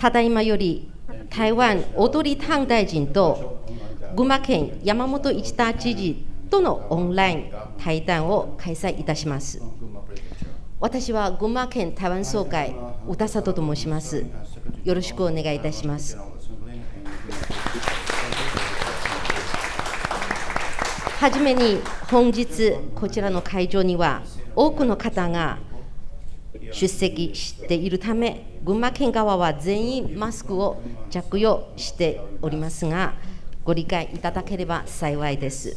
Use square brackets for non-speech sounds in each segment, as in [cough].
ただいまより台湾踊り担大臣と群馬県山本一太知事とのオンライン対談を開催いたします。私は群馬県台湾総会歌里と申します。よろしくお願いいたします。はじめに本日こちらの会場には多くの方が出席しているため群馬県側は全員マスクを着用しておりますがご理解いただければ幸いです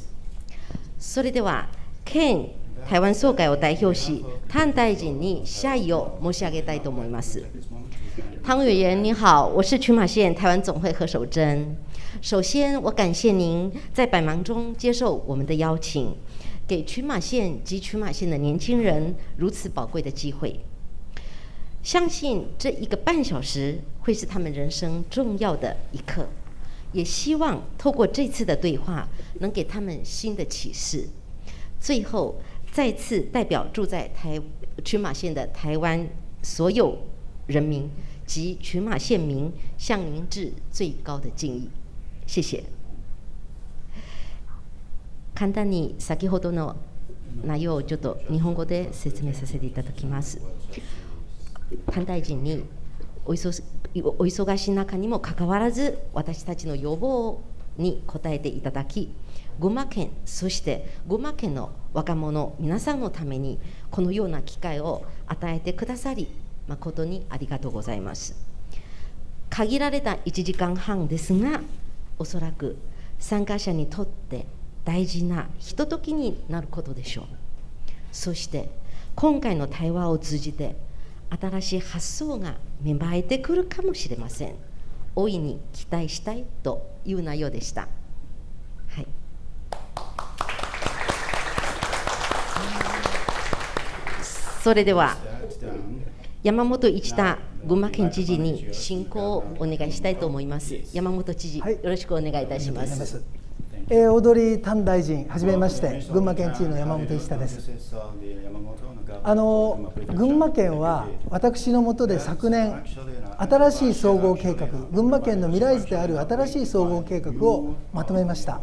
それでは県台湾総会を代表し譚大臣に謝意を申し上げたいと思います汤委员您好，我是群马县台湾总会何守贞。首先，我感谢您在百忙中接受我们的邀请，给群马县及群马县的年轻人如此宝贵的机会。相信这一个半小时会是他们人生重要的一刻，也希望透过这次的对话，能给他们新的启示。最后，再次代表住在台群马县的台湾所有人民及群马县民，向您致最高的敬意。谢谢。簡単に先ほどの内容をちょっと日本語で説明させていただきます。 潘大臣にお忙お忙しい中にもかかわらず私たちの要望に応えていただき群馬県そして群馬県の若者皆さんのためにこのような機会を与えてくださり誠にありがとうございます。限られた1時間半ですがおそらく参加者にとって大事なひとときになることでしょう。そして今回の対話を通じて新しい発想が芽生えてくるかもしれません。大いに期待したいという内容でした、はい、それでは山本一太群馬県知事に進行をお願いしたいと思います。山本知事、はい、よろしくお願いいたしますえー、踊り丹大臣はじめまして群馬県知事の山本一太です。あの群馬県は私のもとで昨年新しい総合計画群馬県の未来図である新しい総合計画をまとめました。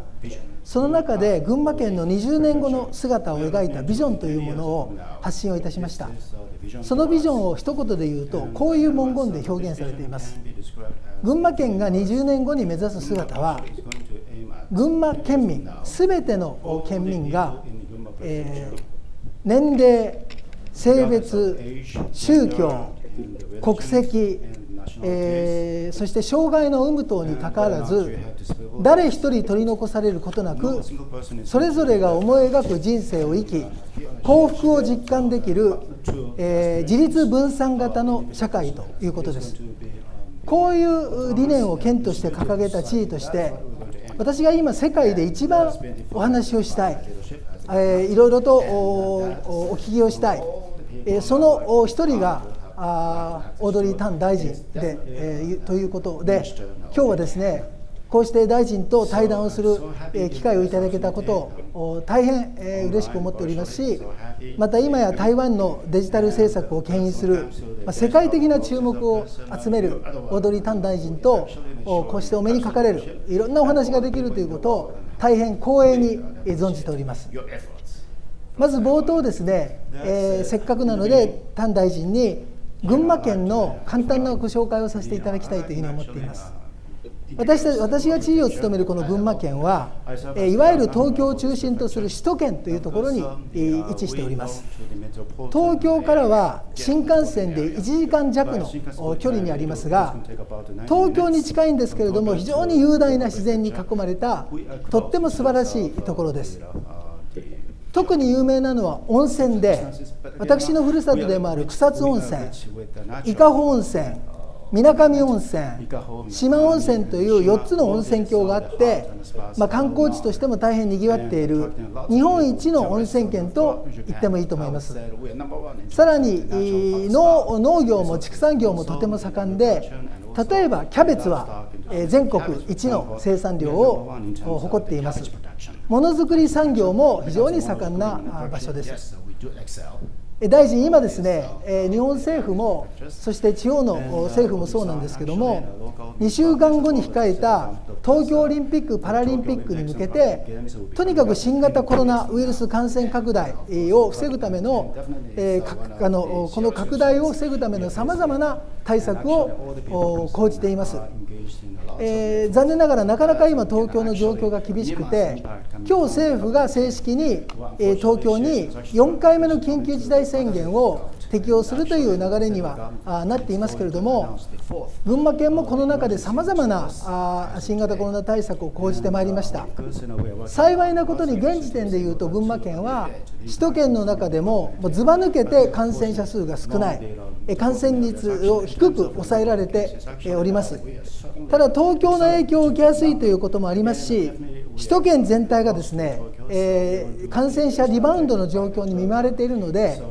その中で群馬県の20年後の姿を描いたビジョンというものを発信をいたしました。そのビジョンを一言で言うとこういう文言で表現されています。群馬県が20年後に目指す姿は群馬県民すべての県民が、えー、年齢性別宗教国籍、えー、そして障害の有無等にかかわらず誰一人取り残されることなくそれぞれが思い描く人生を生き幸福を実感できる、えー、自立分散型の社会ということです。こういう理念を県として掲げた知事として私が今世界で一番お話をしたい、えー、いろいろとお聞きをしたい、えー、その一人があオードリー・タン大臣で、えー、ということで今日はですねこうして大臣と対談をする機会をいただけたことを大変嬉しく思っておりますしまた今や台湾のデジタル政策を牽引する世界的な注目を集めるオードリー・タン大臣とこうしてお目にかかれるいろんなお話ができるということを大変光栄に存じております。まず冒頭ですね、えー、せっかくなのでタン大臣に群馬県の簡単なご紹介をさせていただきたいというふうに思っています。私た私が知事を務めるこの群馬県は、いわゆる東京を中心とする首都圏というところに位置しております。東京からは新幹線で1時間弱の距離にありますが、東京に近いんですけれども、非常に雄大な自然に囲まれた、とっても素晴らしいところです。特に有名なのは温泉で私のふるさとでもある草津温泉伊香保温泉水上温泉四万温泉。という4つの温泉郷があって、まあ、観光地としても大変にぎわっている日本一の温泉県と言ってもいいと思います。さらに農農業も畜産業もとても盛んで例えばキャベツは全国一の生産量を誇っています。ものづくり産業も非常に盛んな場所です大臣、今ですね、日本政府も、そして地方の政府もそうなんですけども、2週間後に控えた東京オリンピック・パラリンピックに向けて、とにかく新型コロナウイルス感染拡大を防ぐための、あのこの拡大を防ぐためのさまざまな対策を講じています。えー、残念ながらなかなか今、東京の状況が厳しくて、今日政府が正式に、えー、東京に4回目の緊急事態宣言を適用するという流れにはあなっていますけれども、群馬県もこの中でさまざまなあ新型コロナ対策を講じてまいりました。幸いなことに現時点でいうと、群馬県は首都圏の中でもずば抜けて感染者数が少ない、感染率を低く抑えられております。ただ、東京の影響を受けやすいということもありますし、首都圏全体がですね、えー、感染者リバウンドの状況に見舞われているので、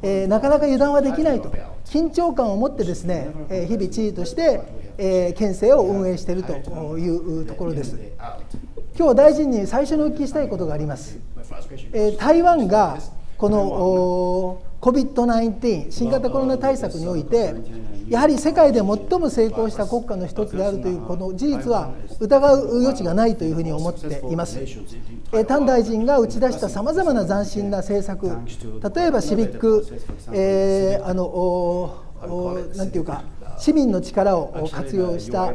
えー、なかなか油断はできないと、緊張感を持ってですね、えー、日々知事として、えー、県政を運営しているというところです。今日大臣に最初にお聞きしたいことがあります。えー、台湾がこの COVID-19 新型コロナ対策においてやはり世界で最も成功した国家の一つであるというこの事実は疑う余地がないというふうに思っています。丹大臣が打ち出したさまざまな斬新な政策例えばシビック、えー、あのなんていうか市民の力を活用した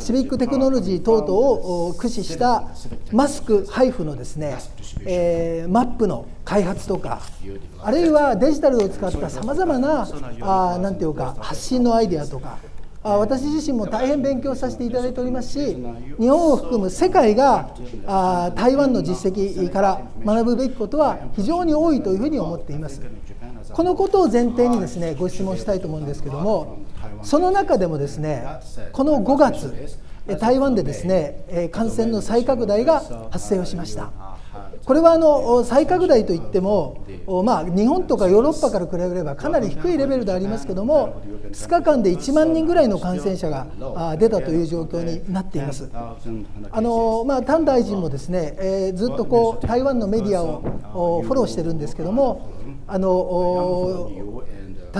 シビックテクノロジー等々を駆使したマスク配布のですね、えー、マップの開発とかあるいはデジタルを使ったさまざまなあなんていうか発信のアイデアとか私自身も大変勉強させていただいておりますし日本を含む世界が台湾の実績から学ぶべきことは非常に多いというふうに思っています。このことを前提にですねご質問したいと思うんですけどもその中でもですねこの5月台湾でですね感染の再拡大が発生をしました。これはあの再拡大といっても、まあ、日本とかヨーロッパから比べればかなり低いレベルでありますけども2日間で1万人ぐらいの感染者が出たという状況になっています。あのまあ、丹大臣もですね、えー、ずっとこう台湾のメディアをフォローしてるんですけどもあの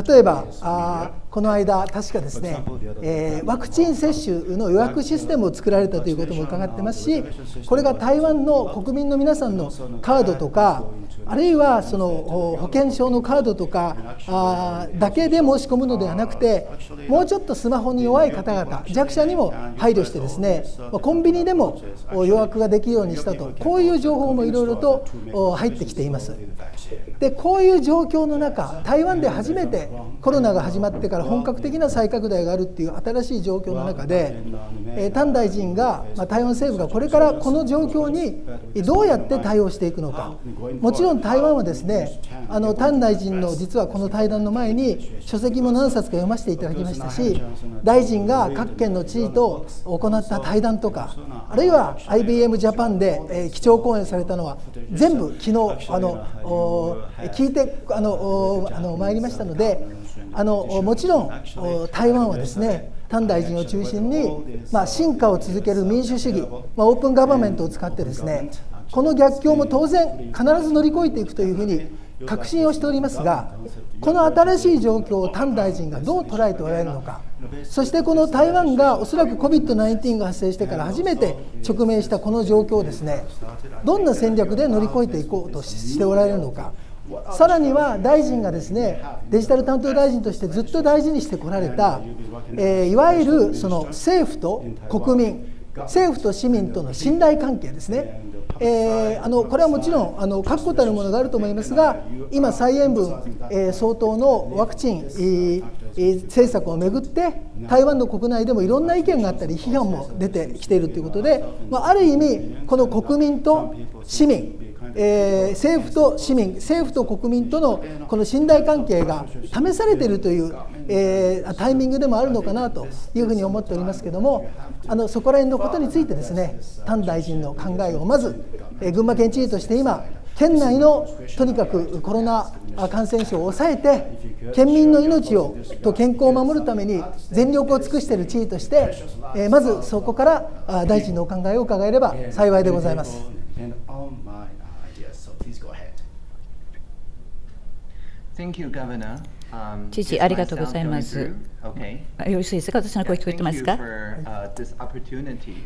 例えばあこの間、確かですね、えー、ワクチン接種の予約システムを作られたということも伺ってますし、これが台湾の国民の皆さんのカードとか、あるいはその保険証のカードとかあだけで申し込むのではなくて、もうちょっとスマホに弱い方々、弱者にも配慮してですね、コンビニでも予約ができるようにしたと、こういう情報もいろいろと入ってきています。でこういう状況の中、台湾で初めてコロナが始まってから本格的な再拡大があるっていう新しい状況の中で、えー、丹大臣が、まあ、台湾政府がこれからこの状況にどうやって対応していくのか、もちろん台湾はですね、あの丹大臣の実はこの対談の前に、書籍も何冊か読ませていただきましたし、大臣が各県の知事と行った対談とか、あるいは IBM ジャパンで、えー、基調講演されたのは、全部昨日あの聞いてあのあの参りましたので、あのもちろん台湾はですね丹大臣を中心に、まあ、進化を続ける民主主義、まあ、オープンガバメントを使ってですねこの逆境も当然必ず乗り越えていくというふうに確信をしておりますがこの新しい状況を丹大臣がどう捉えておられるのかそしてこの台湾がおそらく COVID-19 が発生してから初めて直面したこの状況をですねどんな戦略で乗り越えていこうとしておられるのかさらには大臣がですねデジタル担当大臣としてずっと大事にしてこられた、えー、いわゆるその政府と国民政府と市民との信頼関係ですね、えー、あのこれはもちろんあの確固たるものがあると思いますが今蔡英文、えー、総統のワクチン、えー、政策をめぐって台湾の国内でもいろんな意見があったり批判も出てきているということで、まあ、ある意味この国民と市民えー、政府と市民、政府と国民とのこの信頼関係が試されているという、えー、タイミングでもあるのかなというふうに思っておりますけれども、あのそこら辺のことについてですね、丹大臣の考えをまず、えー、群馬県知事として今、県内のとにかくコロナ感染症を抑えて、県民の命をと健康を守るために全力を尽くしている知事として、え、まずそこから大臣のお考えを伺えれば幸いでございます。知事、[laughs] ありがとうございます。よろしいですか？私の声聞こえてますか？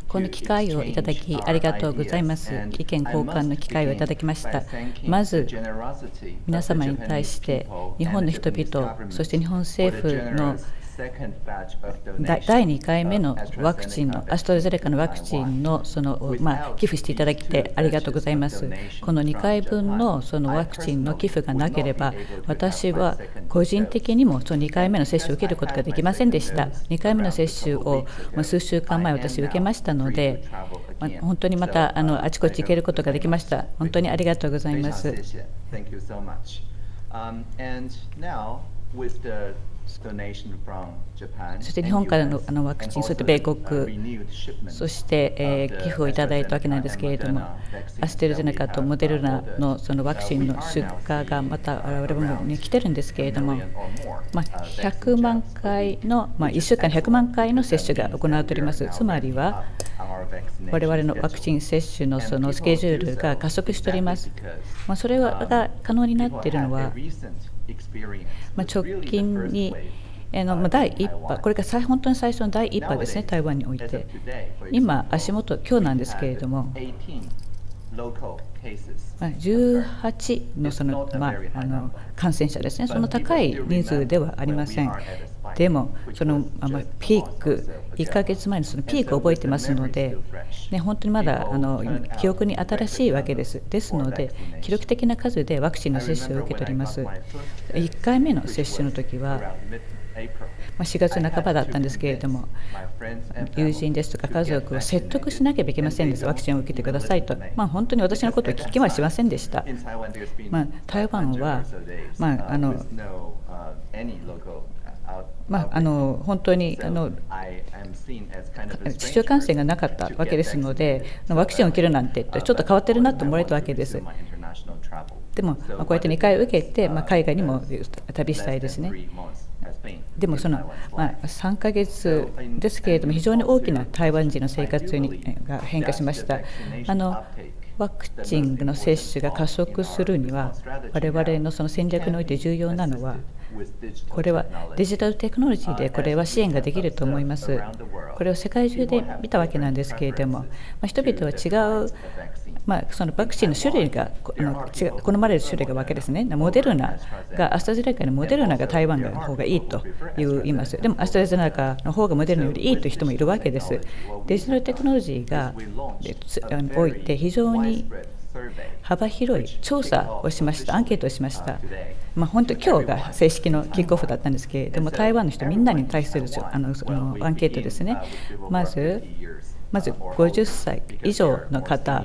この機会をいただき、ありがとうございます。意見交換の機会をいただきました。まず、皆様に対して、日本の人々、そして日本政府の第2回目のワクチンの、アストラゼネカのワクチンのその、まあ、寄付していただきてありがとうございます。この2回分のそのワクチンの寄付がなければ、私は個人的にもその2回目の接種を受けることができませんでした。2回目の接種を数週間前、私、受けましたので、まあ、本当にまたあのあちこち行けることができました。本当にありがとうございます。そして日本からのあのワクチン、そして米国、そして、えー、寄付をいただいたわけなんですけれども、アステルゼネカとモデルナのそのワクチンの出荷がまた我々に来てるんですけれども、まあ、100万回の、まあ、1週間100万回の接種が行われております。つまりは、我々のワクチン接種のそのスケジュールが加速しております。まあ、それが可能になっているのは、まあ、直近にの第1波、これが本当に最初の第1波ですね、台湾において。今、足元、今日なんですけれども、18のその、まあ、あの感染者ですね、その高い人数ではありません。でも、その、まあ、ピーク、1ヶ月前のそのピークを覚えてますので、ね、本当にまだあの記憶に新しいわけです。ですので、記録的な数でワクチンの接種を受け取ります。1回目の接種の時は、4月半ばだったんですけれども、友人ですとか家族を説得しなければいけませんでした、ワクチンを受けてくださいと、まあ、本当に私のことを聞きはしませんでした。まあ、台湾は、まあ、あのまあ、あの本当にあの市中 [laughs] 感染がなかったわけですので、ワクチンを受けるなんてちょっと変わってるなと思われたわけです。でも、まあ、こうやって2回受けて、まあ、海外にも旅したいですね。でもその、まあ、3ヶ月ですけれども、非常に大きな台湾人の生活にが変化しました。あのワクチンの接種が加速するには、我々のその戦略において重要なのは、これはデジタルテクノロジーでこれは支援ができると思います。これを世界中で見たわけなんですけれども、まあ、人々は違うまあ、そのワクチンの種類が違好まれる種類がわけですね、モデルナがアストラゼネカのモデルナが台湾の方がいいという言います、でもアストラゼネカの方がモデルナよりいいという人もいるわけです。デジタルテクノロジーがおいて非常に幅広い調査をしました、アンケートをしました。まあ、本当、今日が正式のキックオフだったんですけれども、台湾の人みんなに対するあのそのアンケートですね、まず、まず50歳以上の方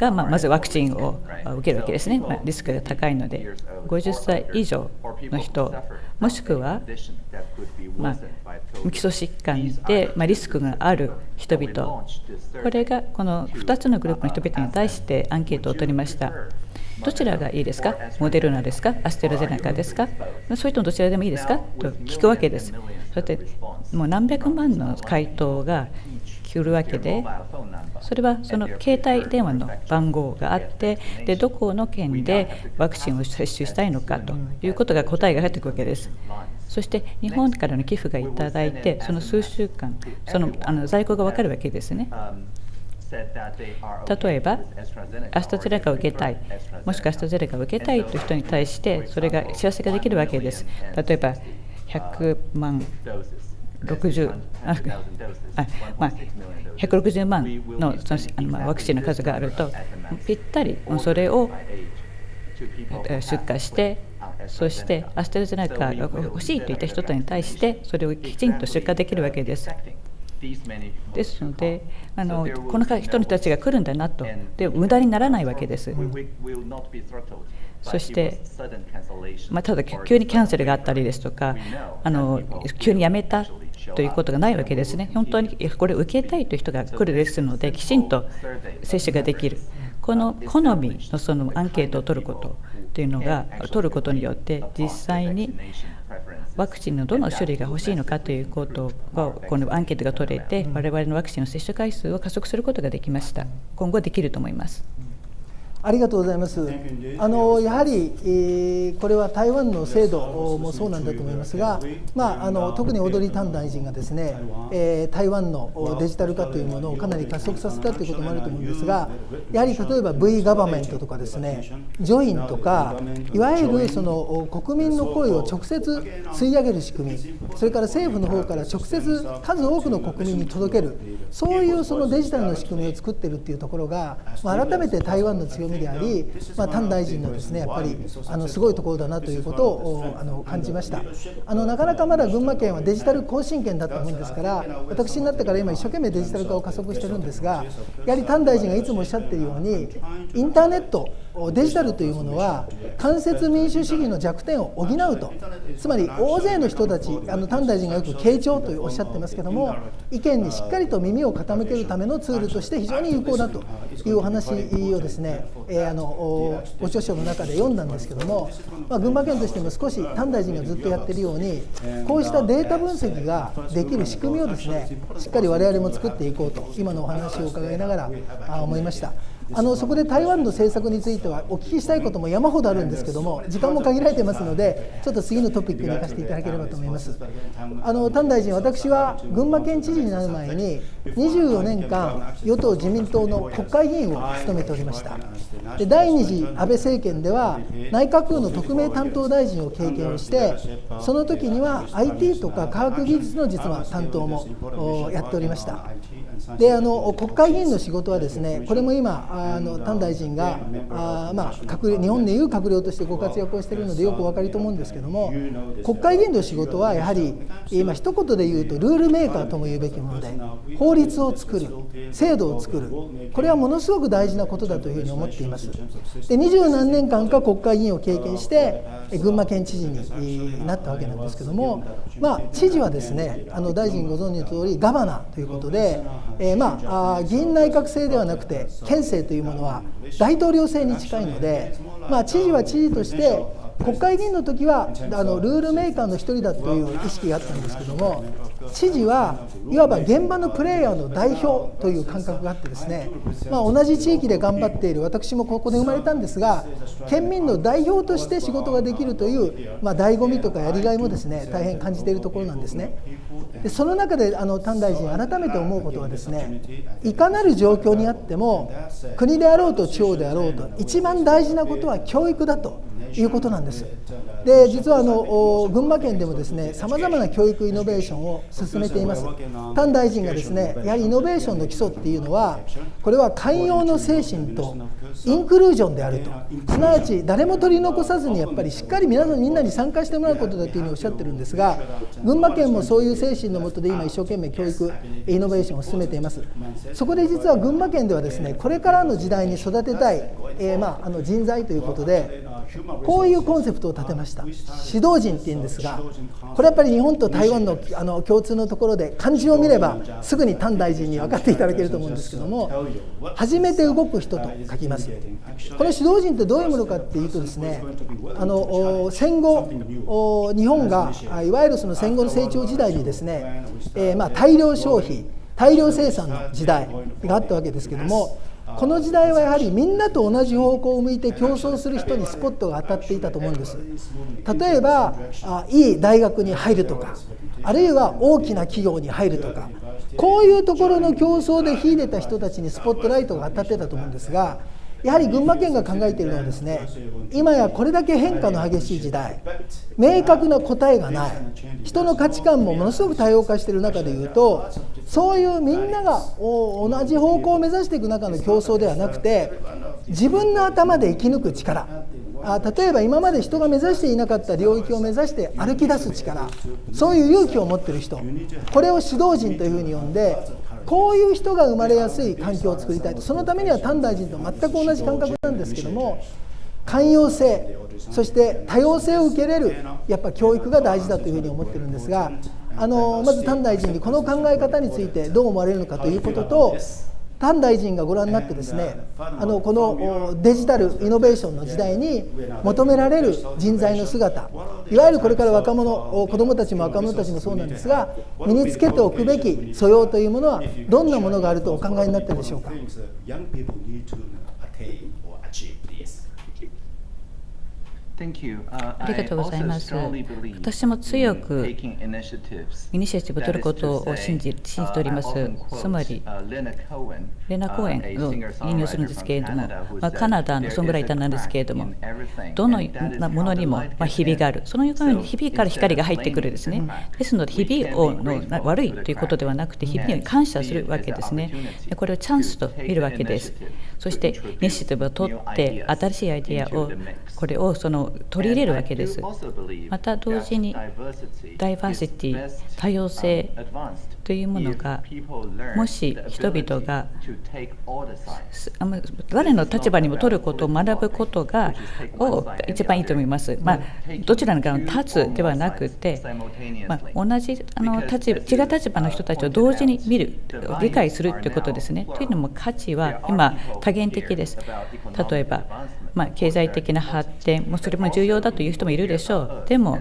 が、まあ、まずワクチンを受けるわけですね、まあ、リスクが高いので、50歳以上の人、もしくは、まあ、基礎疾患で、まあ、リスクがある人々、これがこの2つのグループの人々に対してアンケートを取りました。どちらがいいですか？モデルナですか？アステラゼネカですか？それともどちらでもいいですか？と聞くわけです。そしてもう何百万の回答が来るわけでそれはその携帯電話の番号があってでどこの県でワクチンを接種したいのかということが答えが入ってくわけです。そして日本からの寄付がいただいてその数週間そのあの在庫が分かるわけですね。例えば、アストゼネカを受けたい、もしくはアストゼネカを受けたいという人に対して、それが知らせができるわけです。例えば、100万60あまあ、160万のそのあの、まあ、ワクチンの数があるとぴったりそれを出荷してそしてアステラゼネカが欲しいといった人に対してそれをきちんと出荷できるわけです。ですのであのこの人たちが来るんだなとで無駄にならないわけです。そして、まあ、ただ急にキャンセルがあったりですとかあの急に辞めたということがないわけですね。本当にこれを受けたいという人が来るですので、きちんと接種ができる。この好みのそのアンケートを取ることというのが取ることによって実際にワクチンのどの種類が欲しいのかということがこのアンケートが取れて我々のワクチンの接種回数を加速することができました今後できると思いますありがとうございます。あのやはり、えー、これは台湾の制度もそうなんだと思いますが、まあ、あの特に踊り丹大臣がですね、えー、台湾のデジタル化というものをかなり加速させたということもあると思うんですが、やはり例えば V ガバメントとかですね、ジョインとか、いわゆるその国民の声を直接吸い上げる仕組み、それから政府の方から直接数多くの国民に届ける、そういうそのデジタルの仕組みを作っているというところが、まあ、改めて台湾の強みみであり、まあ、丹大臣のですねやっぱりあのすごいところだなということをあの感じました。あのなかなかまだ群馬県はデジタル更新県だったもんですから私になってから今一生懸命デジタル化を加速してるんですがやはり丹大臣がいつもおっしゃっているようにインターネットデジタルというものは間接民主主義の弱点を補うと。つまり大勢の人たちあの丹大臣がよく傾聴とおっしゃってますけども意見にしっかりと耳を傾けるためのツールとして非常に有効だというお話をですねえー、あのご著書の中で読んだんですけども、まあ、群馬県としても少し丹大臣がずっとやってるようにこうしたデータ分析ができる仕組みをですねしっかり我々も作っていこうと今のお話を伺いながら思いました。あのそこで台湾の政策についてはお聞きしたいことも山ほどあるんですけども時間も限られてますのでちょっと次のトピックに行かせていただければと思いますあの丹大臣私は群馬県知事になる前に24年間与党自民党の国会議員を務めておりました。で第2次安倍政権では内閣府の特命担当大臣を経験をしてその時には IT とか科学技術の実は担当もやっておりました。であの国会議員の仕事はですねこれも今あの丹大臣があ、まあ、閣日本でいう閣僚としてご活躍をしているのでよくお分かりと思うんですけども国会議員の仕事はやはり今一言で言うとルールメーカーとも言うべきもので法律を作る制度を作る。これはものすごく大事なことだというふうに思っています。で二十何年間か国会議員を経験して群馬県知事になったわけなんですけども、まあ、知事はですねあの大臣ご存知の通りガバナということでえー、まあ議員内閣制ではなくて県政というものは大統領制に近いので、まあ、知事は知事として国会議員の時はあのルールメーカーの一人だという意識があったんですけども知事はいわば現場のプレイヤーの代表という感覚があってですね、まあ、同じ地域で頑張っている私もここで生まれたんですが県民の代表として仕事ができるという、まあ、醍醐味とかやりがいもですね大変感じているところなんですね。でその中であの丹大臣改めて思うことはですねいかなる状況にあっても国であろうと地方であろうと一番大事なことは教育だということなんです。で実はあの群馬県でもですねさまざまな教育イノベーションを進めています。丹大臣がですねやはりイノベーションの基礎っていうのはこれは寛容の精神とインクルージョンであるとすなわち誰も取り残さずにやっぱりしっかり皆さんみんなに参加してもらうことだというふうにおっしゃってるんですが群馬県もそういう精神のもとで今一生懸命教育イノベーションを進めていますそこで実は群馬県ではですねこれからの時代に育てたい、えー、まあ、あの人材ということでこういうコンセプトを立てました。指導人っていうんですがこれやっぱり日本と台湾のあの共通のところで漢字を見ればすぐに丹大臣に分かっていただけると思うんですけども初めて動く人と書きます。この指導人ってどういうものかっていうとですねあの戦後日本がいわゆるその戦後の成長時代にですね、えー、まあ大量消費大量生産の時代があったわけですけどもこの時代はやはりみんなと同じ方向を向いて競争する人にスポットが当たっていたと思うんです。例えばあいい大学に入るとかあるいは大きな企業に入るとかこういうところの競争で秀でた人たちにスポットライトが当たってたと思うんですがやはり群馬県が考えているのはですね今やこれだけ変化の激しい時代明確な答えがない人の価値観もものすごく多様化している中でいうとそういうみんなが同じ方向を目指していく中の競争ではなくて自分の頭で生き抜く力あ例えば今まで人が目指していなかった領域を目指して歩き出す力そういう勇気を持っている人これを指導人というふうに呼んでこういう人が生まれやすい環境を作りたいとそのためには丹大臣と全く同じ感覚なんですけども寛容性そして多様性を受けれるやっぱ教育が大事だというふうに思ってるんですがあのまず丹大臣にこの考え方についてどう思われるのかということと丹大臣がご覧になってですねあのこのデジタルイノベーションの時代に求められる人材の姿いわゆるこれから若者子どもたちも若者たちもそうなんですが身につけておくべき素養というものはどんなものがあるとお考えになっているでしょうか？ありがとうございます。私も強くイニシアチブを取ることを信じ信じております。つまり、レナ・コーエンを引用するんですけれども、まあ、カナダのソングライターなんですけれども、どのものにもまあひびがある、そのようにひびから光が入ってくるですね。ですので、ひびをの悪いということではなくて、ひびに感謝するわけですね。これをチャンスと見るわけです。そして、イニシアチブを取って、新しいアイデアを、これをその取り入れるわけです。また同時にダイバーシティ、多様性というものがもし人々が誰の立場にも取ることを学ぶことがを一番いいと思います。まあ、どちらの側に立つではなくて、まあ、同じあの立場違う立場の人たちを同時に見る理解するということですね。というのも価値は今多元的です。例えばまあ、経済的な発展もそれも重要だという人もいるでしょうでも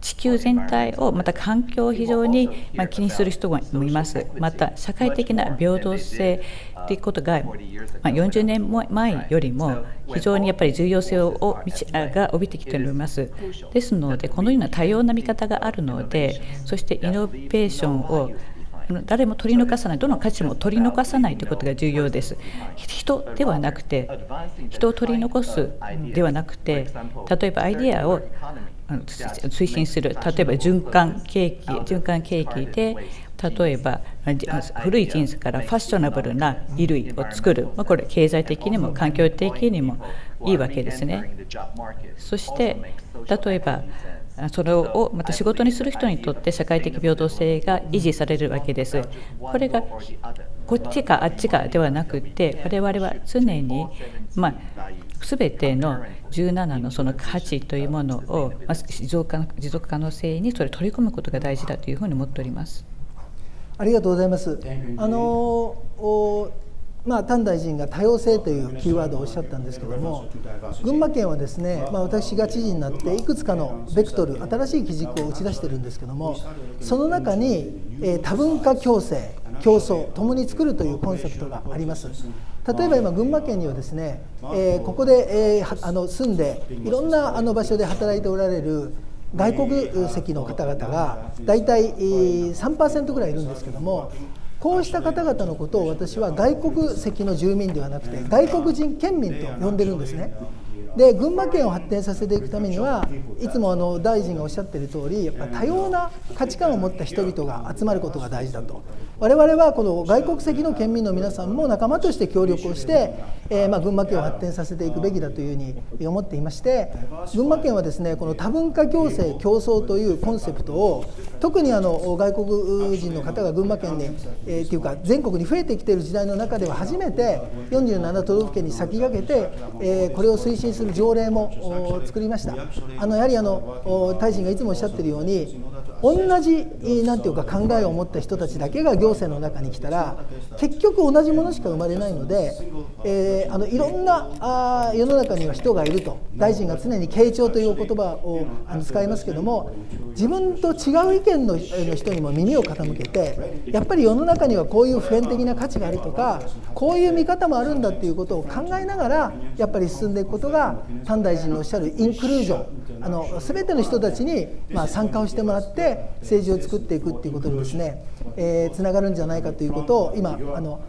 地球全体をまた環境を非常にま気にする人もいます。また社会的な平等性ということが、ま40年前よりも非常にやっぱり重要性をが帯びてきております。ですのでこのような多様な見方があるのでそしてイノベーションを誰も取り残さないどの価値も取り残さないということが重要です。人ではなくて人を取り残すではなくて例えばアイデアを推進する。例えば循環景気循環景気で例えば古いジーンズからファッショナブルな衣類を作る、まあ、これ経済的にも環境的にもいいわけですねそして例えばそれをまた仕事にする人にとって社会的平等性が維持されるわけです。これがこっちかあっちかではなくて我々は常に、まあ、全ての17のその価値というものを、持続可能性にそれ取り込むことが大事だというふうに思っております。ありがとうございます。あのまあ、丹大臣が多様性というキーワードをおっしゃったんですけども群馬県はですね、まあ、私が知事になっていくつかのベクトル新しい基軸を打ち出してるんですけどもその中に、えー、多文化共生競争共に作るというコンセプトがあります例えば今群馬県にはですね、えー、ここで、えー、あの住んでいろんなあの場所で働いておられる外国籍の方々が大体3%ぐらいいるんですけどもこうした方々のことを私は外国籍の住民ではなくて外国人県民と呼んでるんですね。で群馬県を発展させていくためにはいつもあの大臣がおっしゃっている通りやっぱ多様な価値観を持った人々が集まることが大事だと我々はこの外国籍の県民の皆さんも仲間として協力をして、えー、ま群馬県を発展させていくべきだというふうに思っていまして群馬県はですねこの多文化共生競争というコンセプトを特にあの外国人の方が群馬県に、えー、っていうか全国に増えてきている時代の中では初めて47都道府県に先駆けて、えー、これを推進する条例も作りました。あのやはりあの大臣がいつもおっしゃってるように同じなんていうか考えを持った人たちだけが行政の中に来たら結局同じものしか生まれないので、えー、あのいろんなあ世の中には人がいると。大臣が常に傾聴という言葉を使いますけども自分と違う意見の人にも耳を傾けてやっぱり世の中にはこういう普遍的な価値があるとかこういう見方もあるんだっていうことを考えながらやっぱり進んでいくことが丹大臣のおっしゃるインクルージョン。あの全ての人たちに、まあ、参加をしてもらって政治を作っていくっていうことにですね、えー、つながるんじゃないかということを今あの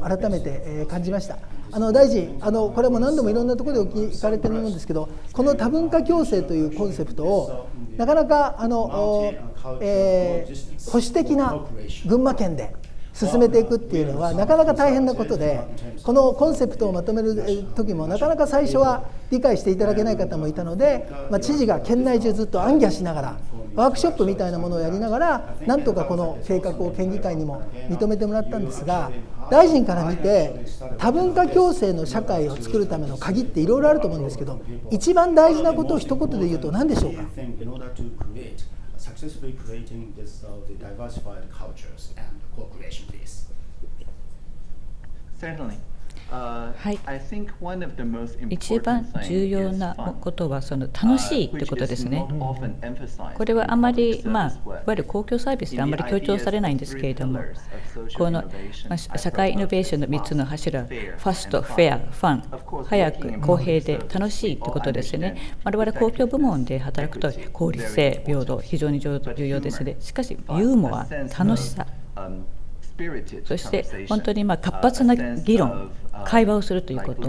改めて、感じました。あの大臣あのこれも何度もいろんなところで聞かれてるんですけどこの多文化共生というコンセプトをなかなかあの、えー、保守的な群馬県で進めていくっていうのはなかなか大変なことでこのコンセプトをまとめる時もなかなか最初は理解していただけない方もいたので、まあ、知事が県内中ずっと暗記しながらワークショップみたいなものをやりながらなんとかこの計画を県議会にも認めてもらったんですが大臣から見て多文化共生の社会を作るための鍵っていろいろあると思うんですけど一番大事なことを一言で言うと何でしょうか？Successfully creating this, uh, the diversified cultures and cooperation, please. Certainly. はい、一番重要なことはその楽しいということですね。これはあまり、まあ、いわゆる公共サービスであまり強調されないんですけれども、この、まあ、社会イノベーションの3つの柱、ファスト、フェア、ファン、早く、公平で楽しいということですね。我々公共部門で働くと効率性、平等、非常に重要ですね。しかし、ユーモア、楽しさ、そして本当にま活発な議論、会話をするということ、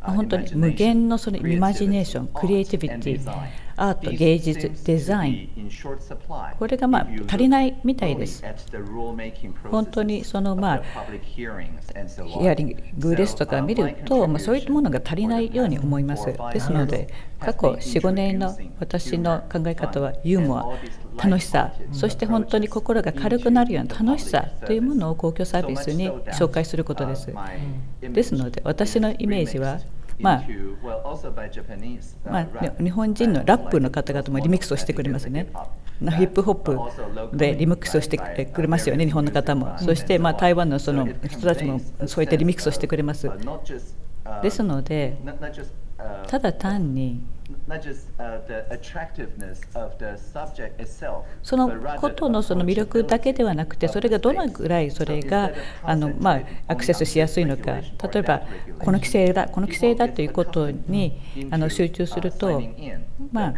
本当に無限のそのイマジネーション、クリエイティビティ、アート、芸術、デザイン、これがまあ足りないみたいです。本当にそのまあヒアリングですとか見ると、まあ、そういったものが足りないように思います。ですので、過去4、5年の私の考え方はユーモア、楽しさ、そして本当に心が軽くなるような楽しさというものを公共サービスに紹介することです。ですので、私のイメージは、まあ、まあ、日本人のラップの方々もリミックスをしてくれますね。ヒップホップでリミックスをしてくれますよね、日本の方も。そして、まあ、台湾のその人たちもそういったリミックスをしてくれます。ですので、ただ単にそのことのその魅力だけではなくてそれがどのぐらいそれがあの、まあ、アクセスしやすいのか例えばこの規制だこの規制だということにあの集中すると、まあ、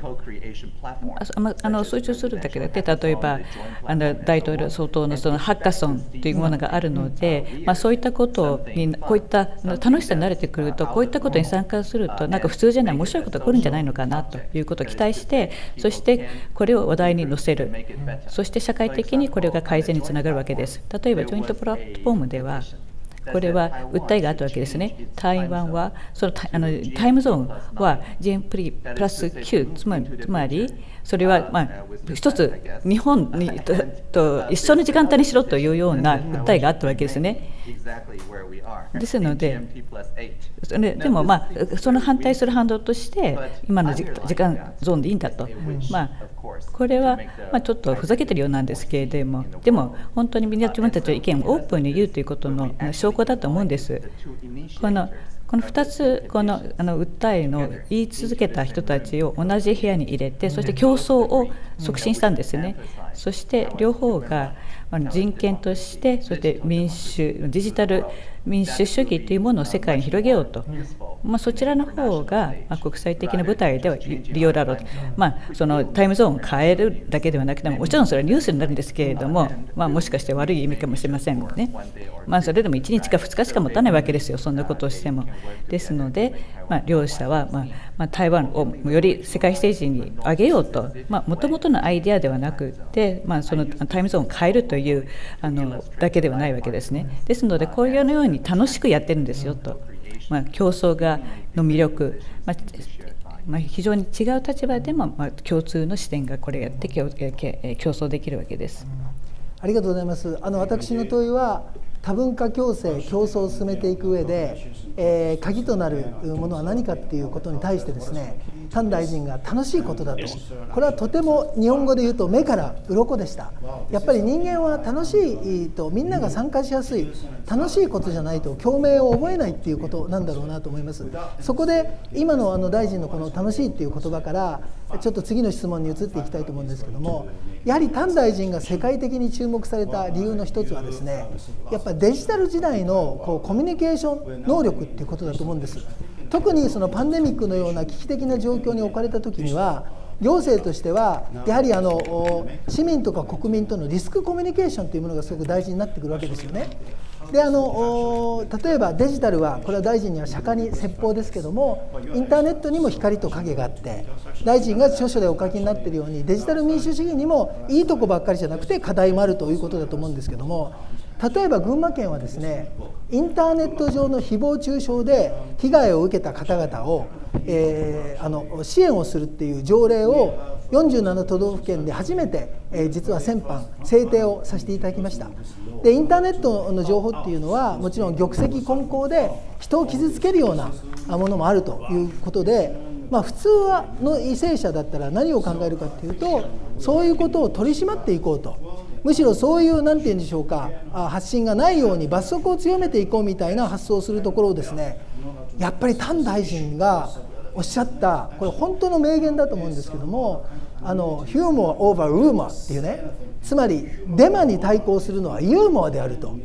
あの集中するだけで例えばあの大統領総統のそのハッカソンというものがあるので、まあ、そういったことにこういった楽しさに慣れてくるとこういったことに参加するとなんか普通じゃない面白いことが来るんじゃないのかなということを期待してそしてこれを話題に載せる。そして社会的にこれが改善につながるわけです。例えばジョイントプラットフォームではこれは訴えがあったわけですね。台湾は、そのあのタイムゾーンは GM プリプラス9、つまり、つまりそれは、まあ、一つ、日本にとと一緒の時間帯にしろというような訴えがあったわけですね。ですので、でも、まあ、その反対する反動として、今の時間ゾーンでいいんだと、まあ、これは、まあ、ちょっとふざけてるようなんですけれども、でも、本当にみんな自分たちの意見をオープンに言うということの証拠だと思うんです。このこの2つこのあの訴えの言い続けた人たちを同じ部屋に入れてそして競争を促進したんですねそして両方が人権としてそして民主デジタル民主主義というものを世界に広げようと、まあ、そちらの方が、まあ、国際的な舞台では利用だろうと、まあ、そのタイムゾーンを変えるだけではなくてももちろんそれはニュースになるんですけれども、まあ、もしかして悪い意味かもしれませんね、まあ、それでも1日か2日しか持たないわけですよ。そんなことをしても。ですので、まあ、両者は、まあまあ、台湾をより世界ステージに上げようと。もともとのアイデアではなくて、まあ、そのタイムゾーンを変えるというあのだけではないわけですね。ですのでこういうように楽しくやってるんですよと、まあ、競争がの魅力、まあまあ、非常に違う立場でも、まあ、共通の視点がこれやって競争できるわけです。ありがとうございます。あの私の問いは多文化共生競争を進めていく上で、えー、鍵となるものは何かっていうことに対してですね丹大臣が楽しいことだと。これはとても日本語で言うと目から鱗でした。やっぱり人間は楽しいとみんなが参加しやすい楽しいことじゃないと共鳴を覚えないっていうことなんだろうなと思います。そこで今のあの大臣のこの楽しいっていう言葉からちょっと次の質問に移っていきたいと思うんですけどもやはり丹大臣が世界的に注目された理由の一つはですねやっぱりデジタル時代のこうコミュニケーション能力っていうことだと思うんです特にそのパンデミックのような危機的な状況に置かれた時には行政としてはやはりあの市民とか国民とのリスクコミュニケーションというものがすごく大事になってくるわけですよね。であの例えばデジタルはこれは大臣には釈迦に説法ですけどもインターネットにも光と影があって大臣が著書でお書きになっているようにデジタル民主主義にもいいとこばっかりじゃなくて課題もあるということだと思うんですけども例えば群馬県はですねインターネット上の誹謗中傷で被害を受けた方々を、えー、あの支援をするっていう条例を47都道府県で初めて、えー、実は先般制定をさせていただきました。でインターネットの情報っていうのはもちろん玉石混交で人を傷つけるようなものもあるということで、まあ、普通はの為政者だったら何を考えるかっていうとそういうことを取り締まっていこうと。むしろそういう何て言うんでしょうか発信がないように罰則を強めていこうみたいな発想をするところをですねやっぱり丹大臣がおっしゃったこれ本当の名言だと思うんですけどもあのヒューモア・オーバー・ルーマーっていうねつまりデマに対抗するのはユーモアであると。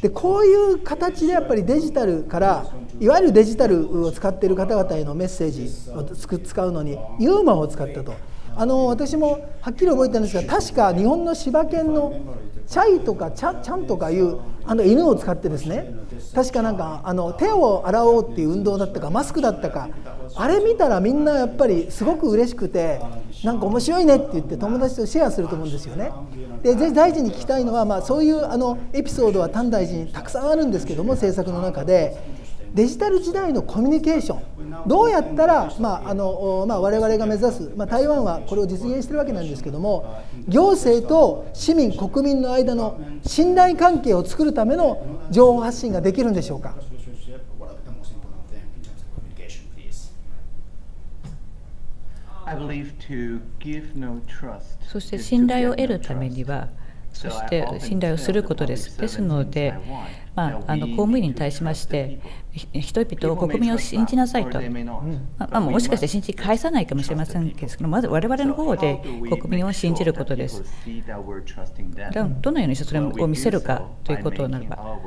でこういう形でやっぱりデジタルからいわゆるデジタルを使っている方々へのメッセージを使うのにユーモアを使ったと。あの私もはっきり覚えてるんですが確か日本の柴犬のチャイとかチャチャンとかいうあの犬を使ってですね確かなんかあの手を洗おうっていう運動だったかマスクだったかあれ見たらみんなやっぱりすごく嬉しくてなんか面白いねって言って友達とシェアすると思うんですよね。で大臣に聞きたいのは、まあ、そういうあのエピソードは丹大臣にたくさんあるんですけども政策の中でデジタル時代のコミュニケーションどうやったら、まああのまあ、我々が目指す、まあ、台湾はこれを実現してるわけなんですけども行政と市民国民の間の信頼関係を作るための情報発信ができるんでしょうか？そして信頼を得るためにはそして信頼をすることです。ですので、まあ、あの公務員に対しまして人々を国民を信じなさいと、まあ、もしかして信じ返さないかもしれませんけどまず我々の方で国民を信じることです。どのようにしてそれを見せるかということならば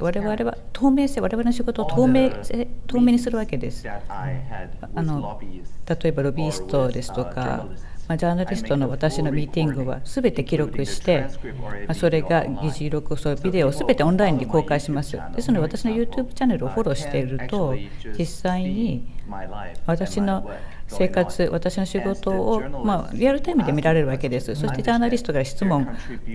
我々は透明性我々の仕事を透明透明にするわけです。あの例えばロビーストですとかまあ、ジャーナリストの私のミーティングはすべて記録して、まあ、それが議事録、そうビデオをすべてオンラインに公開します。ですので、私の YouTube チャンネルをフォローしていると、実際に私の生活、私の仕事を、まあ、リアルタイムで見られるわけです。そしてジャーナリストから質問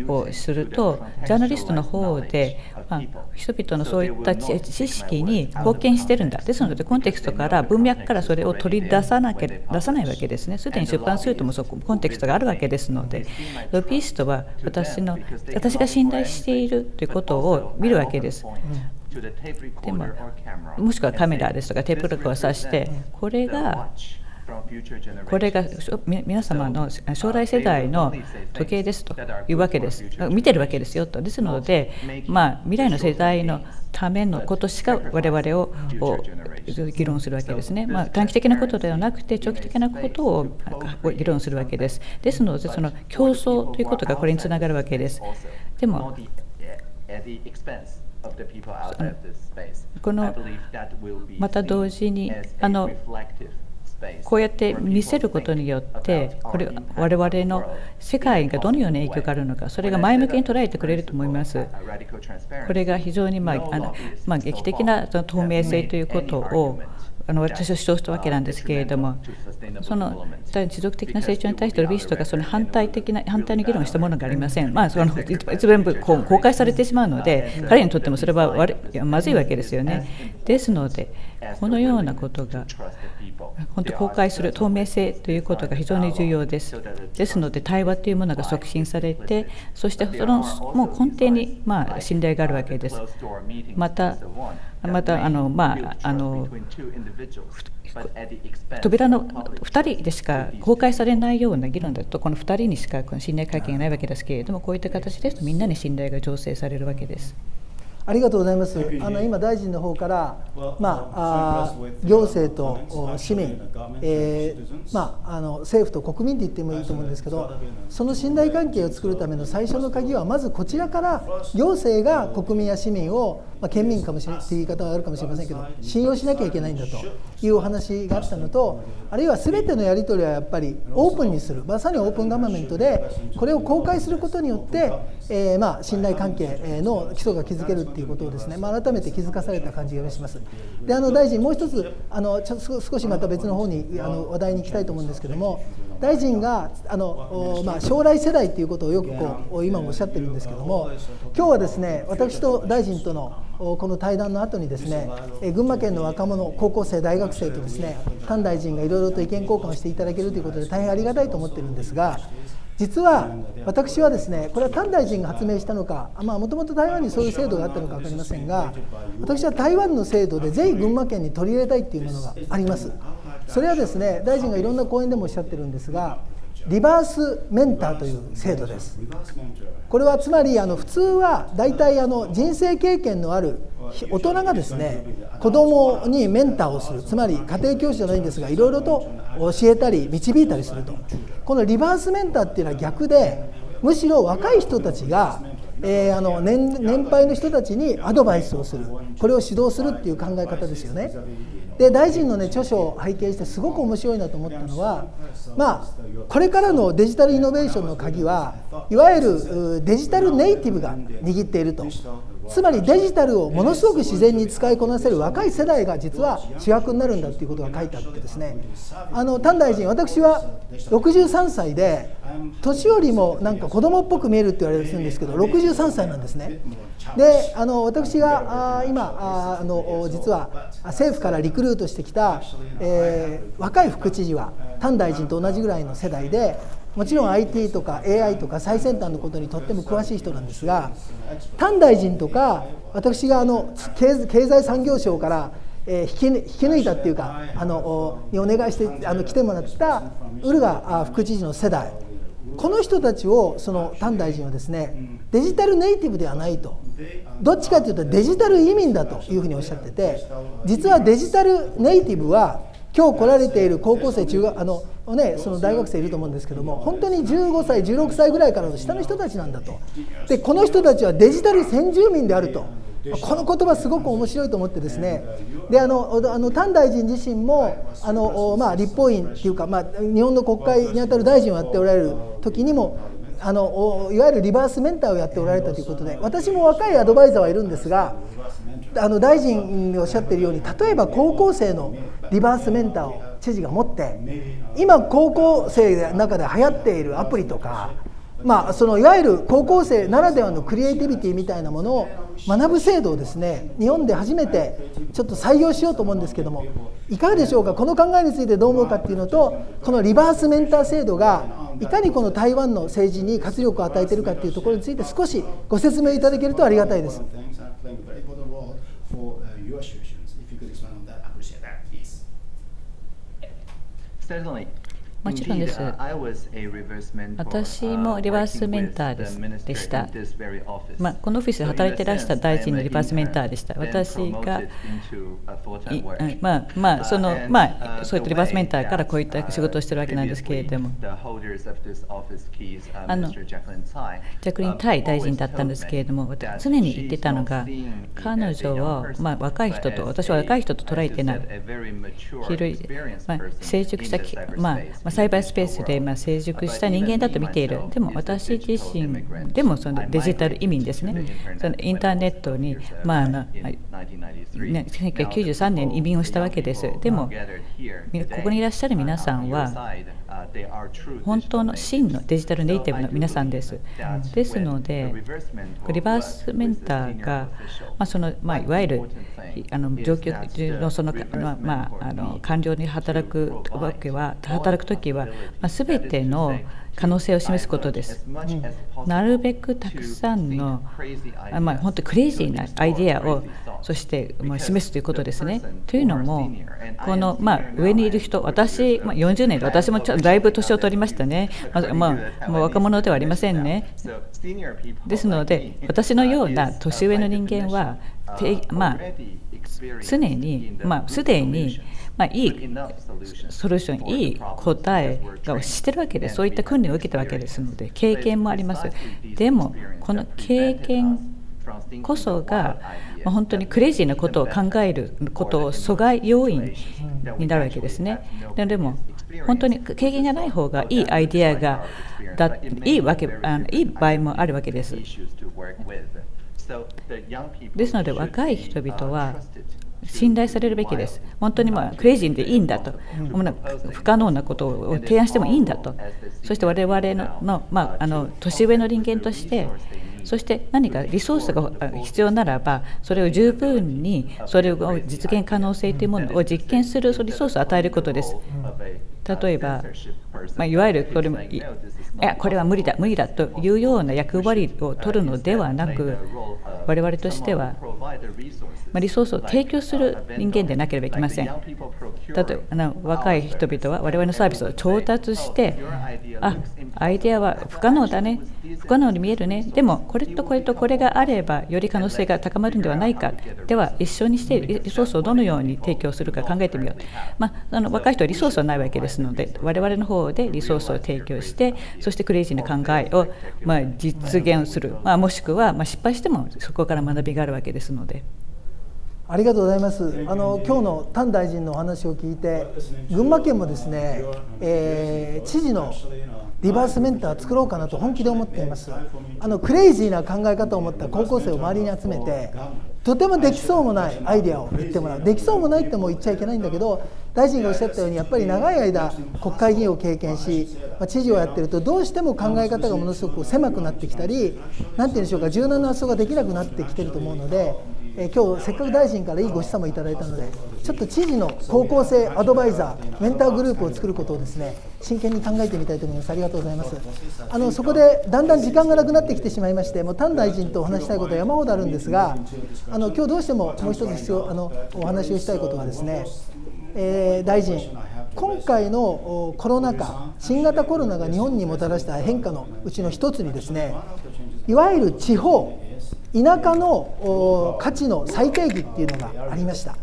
をすると、ジャーナリストの方で、まあ、人々のそういった知識に貢献してるんだ。ですので、コンテクストから文脈からそれを取り出さなきゃ出さないわけですね。すでに出版するともそこコンテクストがあるわけですので、ロビーストは私の私が信頼しているということを見るわけです。でももしくはカメラですとかテープ録を挿してこれがこれが皆様の将来世代の時計ですというわけです。見てるわけですよと。ですので、まあ、未来の世代のためのことしか我々を議論するわけですね。まあ、短期的なことではなくて長期的なことを議論するわけです。ですので、その競争ということがこれにつながるわけです。でもこのまた同時にあのこうやって見せることによってこれ我々の世界がどのような影響があるのかそれが前向きに捉えてくれると思いますこれが非常に、まああのまあ、劇的な透明性ということをあの私は主張したわけなんですけれども、その持続的な成長に対してロビーストがその反対的な反対の議論をしたものがありません、まあ、その全部こう公開されてしまうので、彼にとってもそれは悪いやまずいわけですよね。ですので、このようなことが本当公開する透明性ということが非常に重要です。ですので、対話というものが促進されて、そしてそのもう根底にまあ信頼があるわけです。またまたあの、まあ、あの扉の2人でしか公開されないような議論だとこの2人にしかこの信頼関係がないわけですけれどもこういった形ですとみんなに信頼が醸成されるわけです。ありがとうございます。あの今大臣の方から、まあ、あ行政と市民、えー、まあ、あの政府と国民と言ってもいいと思うんですけど、その信頼関係を作るための最初の鍵はまずこちらから行政が国民や市民を、まあ、県民かもしれないという言い方はあるかもしれませんけど、信用しなきゃいけないんだというお話があったのと、あるいは全てのやり取りはやっぱりオープンにする、まさにオープンガバメントでこれを公開することによって、えー、まあ信頼関係の基礎が築けるっていうことをですね、まあ、改めて気づかされた感じがします。であの大臣もう一つあのちょ少しまた別の方にあの話題に行きたいと思うんですけども大臣があの、まあ、将来世代ということをよくこう今もおっしゃってるんですけども今日はですね私と大臣とのこの対談の後にですね群馬県の若者高校生大学生とですね丹大臣がいろいろと意見交換をしていただけるということで大変ありがたいと思ってるんですが実は私はですねこれは丹大臣が発明したのかもともと台湾にそういう制度があったのか分かりませんが私は台湾の制度でぜひ群馬県に取り入れたいっていうものがありますそれはですね大臣がいろんな講演でもおっしゃってるんですがリバースメンターという制度です。これはつまりあの普通は大体あの人生経験のある大人がですね子供にメンターをする。つまり家庭教師じゃないんですがいろいろと教えたり導いたりすると。このリバースメンターっていうのは逆でむしろ若い人たちがえー、あの年年配の人たちにアドバイスをする。これを指導するっていう考え方ですよね。で大臣の、ね、著書を拝見してすごく面白いなと思ったのは、まあ、これからのデジタルイノベーションの鍵はいわゆるデジタルネイティブが握っていると。つまりデジタルをものすごく自然に使いこなせる若い世代が実は主役になるんだということが書いてあってですね。あの丹大臣私は63歳で年寄りもなんか子供っぽく見えるって言われるんですけど63歳なんですね。であの私があ今ああの実は政府からリクルートしてきた、えー、若い副知事は丹大臣と同じぐらいの世代でもちろん IT とか AI とか最先端のことにとっても詳しい人なんですが丹大臣とか私があの経済産業省からえ引き引き抜いたっていうかあのにお願いしてあの来てもらったウルガ副知事の世代。この人たちをその丹大臣はですねデジタルネイティブではないと。どっちかというとデジタル移民だというふうにおっしゃってて実はデジタルネイティブは今日来られている高校生中学あのね、その大学生いると思うんですけども本当に15歳16歳ぐらいからの下の人たちなんだと。でこの人たちはデジタル先住民であると。この言葉すごく面白いと思ってですね。であのあの丹大臣自身もあの、まあ、立法院っていうか、まあ、日本の国会にあたる大臣をやっておられる時にもあのいわゆるリバースメンターをやっておられたということで私も若いアドバイザーはいるんですがあの大臣がおっしゃっているように例えば高校生のリバースメンターを知事が持って今高校生の中で流行っているアプリとかまあ、そのいわゆる高校生ならではのクリエイティビティみたいなものを学ぶ制度をですね日本で初めてちょっと採用しようと思うんですけどもいかがでしょうか？この考えについてどう思うかっていうのとこのリバースメンター制度がいかにこの台湾の政治に活力を与えているかっていうところについて少しご説明いただけるとありがたいです。Certainly. もちろんです。私もリバースメンターでした。まあ、このオフィスで働いてらした大臣のリバースメンターでした。私が、まあ、まあ、その、まあ、そういったリバースメンターからこういった仕事をしているわけなんですけれども、あの、ジャクリン・タイ大臣だったんですけれども、常に言ってたのが、彼女を、まあ、若い人と、私は若い人と捉えてない、広い、まあ、成熟した、まあ、栽培スペースでま成熟した人間だと見ている、でも私自身でもそのデジタル移民ですね、そのインターネットに、まああのね、1993年に移民をしたわけです。でも、ここにいらっしゃる皆さんは、本当の真のデジタルネイティブの皆さんです。ですので、リバースメンターが、まあそのまあ、いわゆるあの上級のその、まあ、あの官僚に働くわけは働く時は、まあ、全ての可能性を示すことです。うん、なるべくたくさんの、まあ、本当にクレイジーなアイデアをそしてまあ示すということですね。というのも、この、まあ、上にいる人、私、まあ、40年で私もだいぶ年を取りましたね、まあまあ、若者ではありませんね。ですので、私のような年上の人間は、まあ、常に、まあ、すでに、まあ、いいソリューション、いい答えが知ってるわけで、そういった訓練を受けたわけですので、経験もあります。でも、この経験こそが、まあ、本当にクレイジーなことを考えることを阻害要因になるわけですね。でも本当に経験がない方がいいアイデアがだいいわけあのいい場合もあるわけです。ですので若い人々は信頼されるべきです。本当にまあクレイジーでいいんだと、不可能なことを提案してもいいんだと、そして我々の,、まあ、あの年上の人間として、そして何かリソースが必要ならば、それを十分にそれを実現可能性というものを実験するリソースを与えることです。例えば、まあ、いわゆるこれもいやこれは無理だ無理だというような役割を取るのではなく我々としては、まあ、リソースを提供する人間でなければいけません。例えば若い人々は我々のサービスを調達してあアイデアは不可能だね不可能に見えるね。でもこれとこれとこれがあればより可能性が高まるんではないか。では一緒にしてリソースをどのように提供するか考えてみよう、まあ、あの若い人はリソースはないわけですので我々の方でリソースを提供してそしてクレイジーな考えをま実現する、まあ、もしくはま失敗してもそこから学びがあるわけですので。ありがとうございます。あの今日の丹大臣のお話を聞いて、群馬県もですね、えー、知事のリバースメンター作ろうかなと本気で思っています。あのクレイジーな考え方を持った高校生を周りに集めて、とてもできそうもないアイデアを言ってもらう。できそうもないっても言っちゃいけないんだけど、大臣がおっしゃったようにやっぱり長い間国会議員を経験し、まあ、知事をやってるとどうしても考え方がものすごく狭くなってきたり、なんて言うんでしょうか、柔軟な発想ができなくなってきてると思うので。えー、今日せっかく大臣からいいご示唆もいただいたのでちょっと知事の高校生アドバイザーメンターグループを作ることをですね真剣に考えてみたいと思います。ありがとうございます。あのそこでだんだん時間がなくなってきてしまいましてもう丹大臣とお話したいことは山ほどあるんですがあの今日どうしてももう一つ必要あのお話をしたいことはですね、えー、大臣今回のコロナ禍新型コロナが日本にもたらした変化のうちの一つにですねいわゆる地方田舎の価値の最低義っていうのがありました。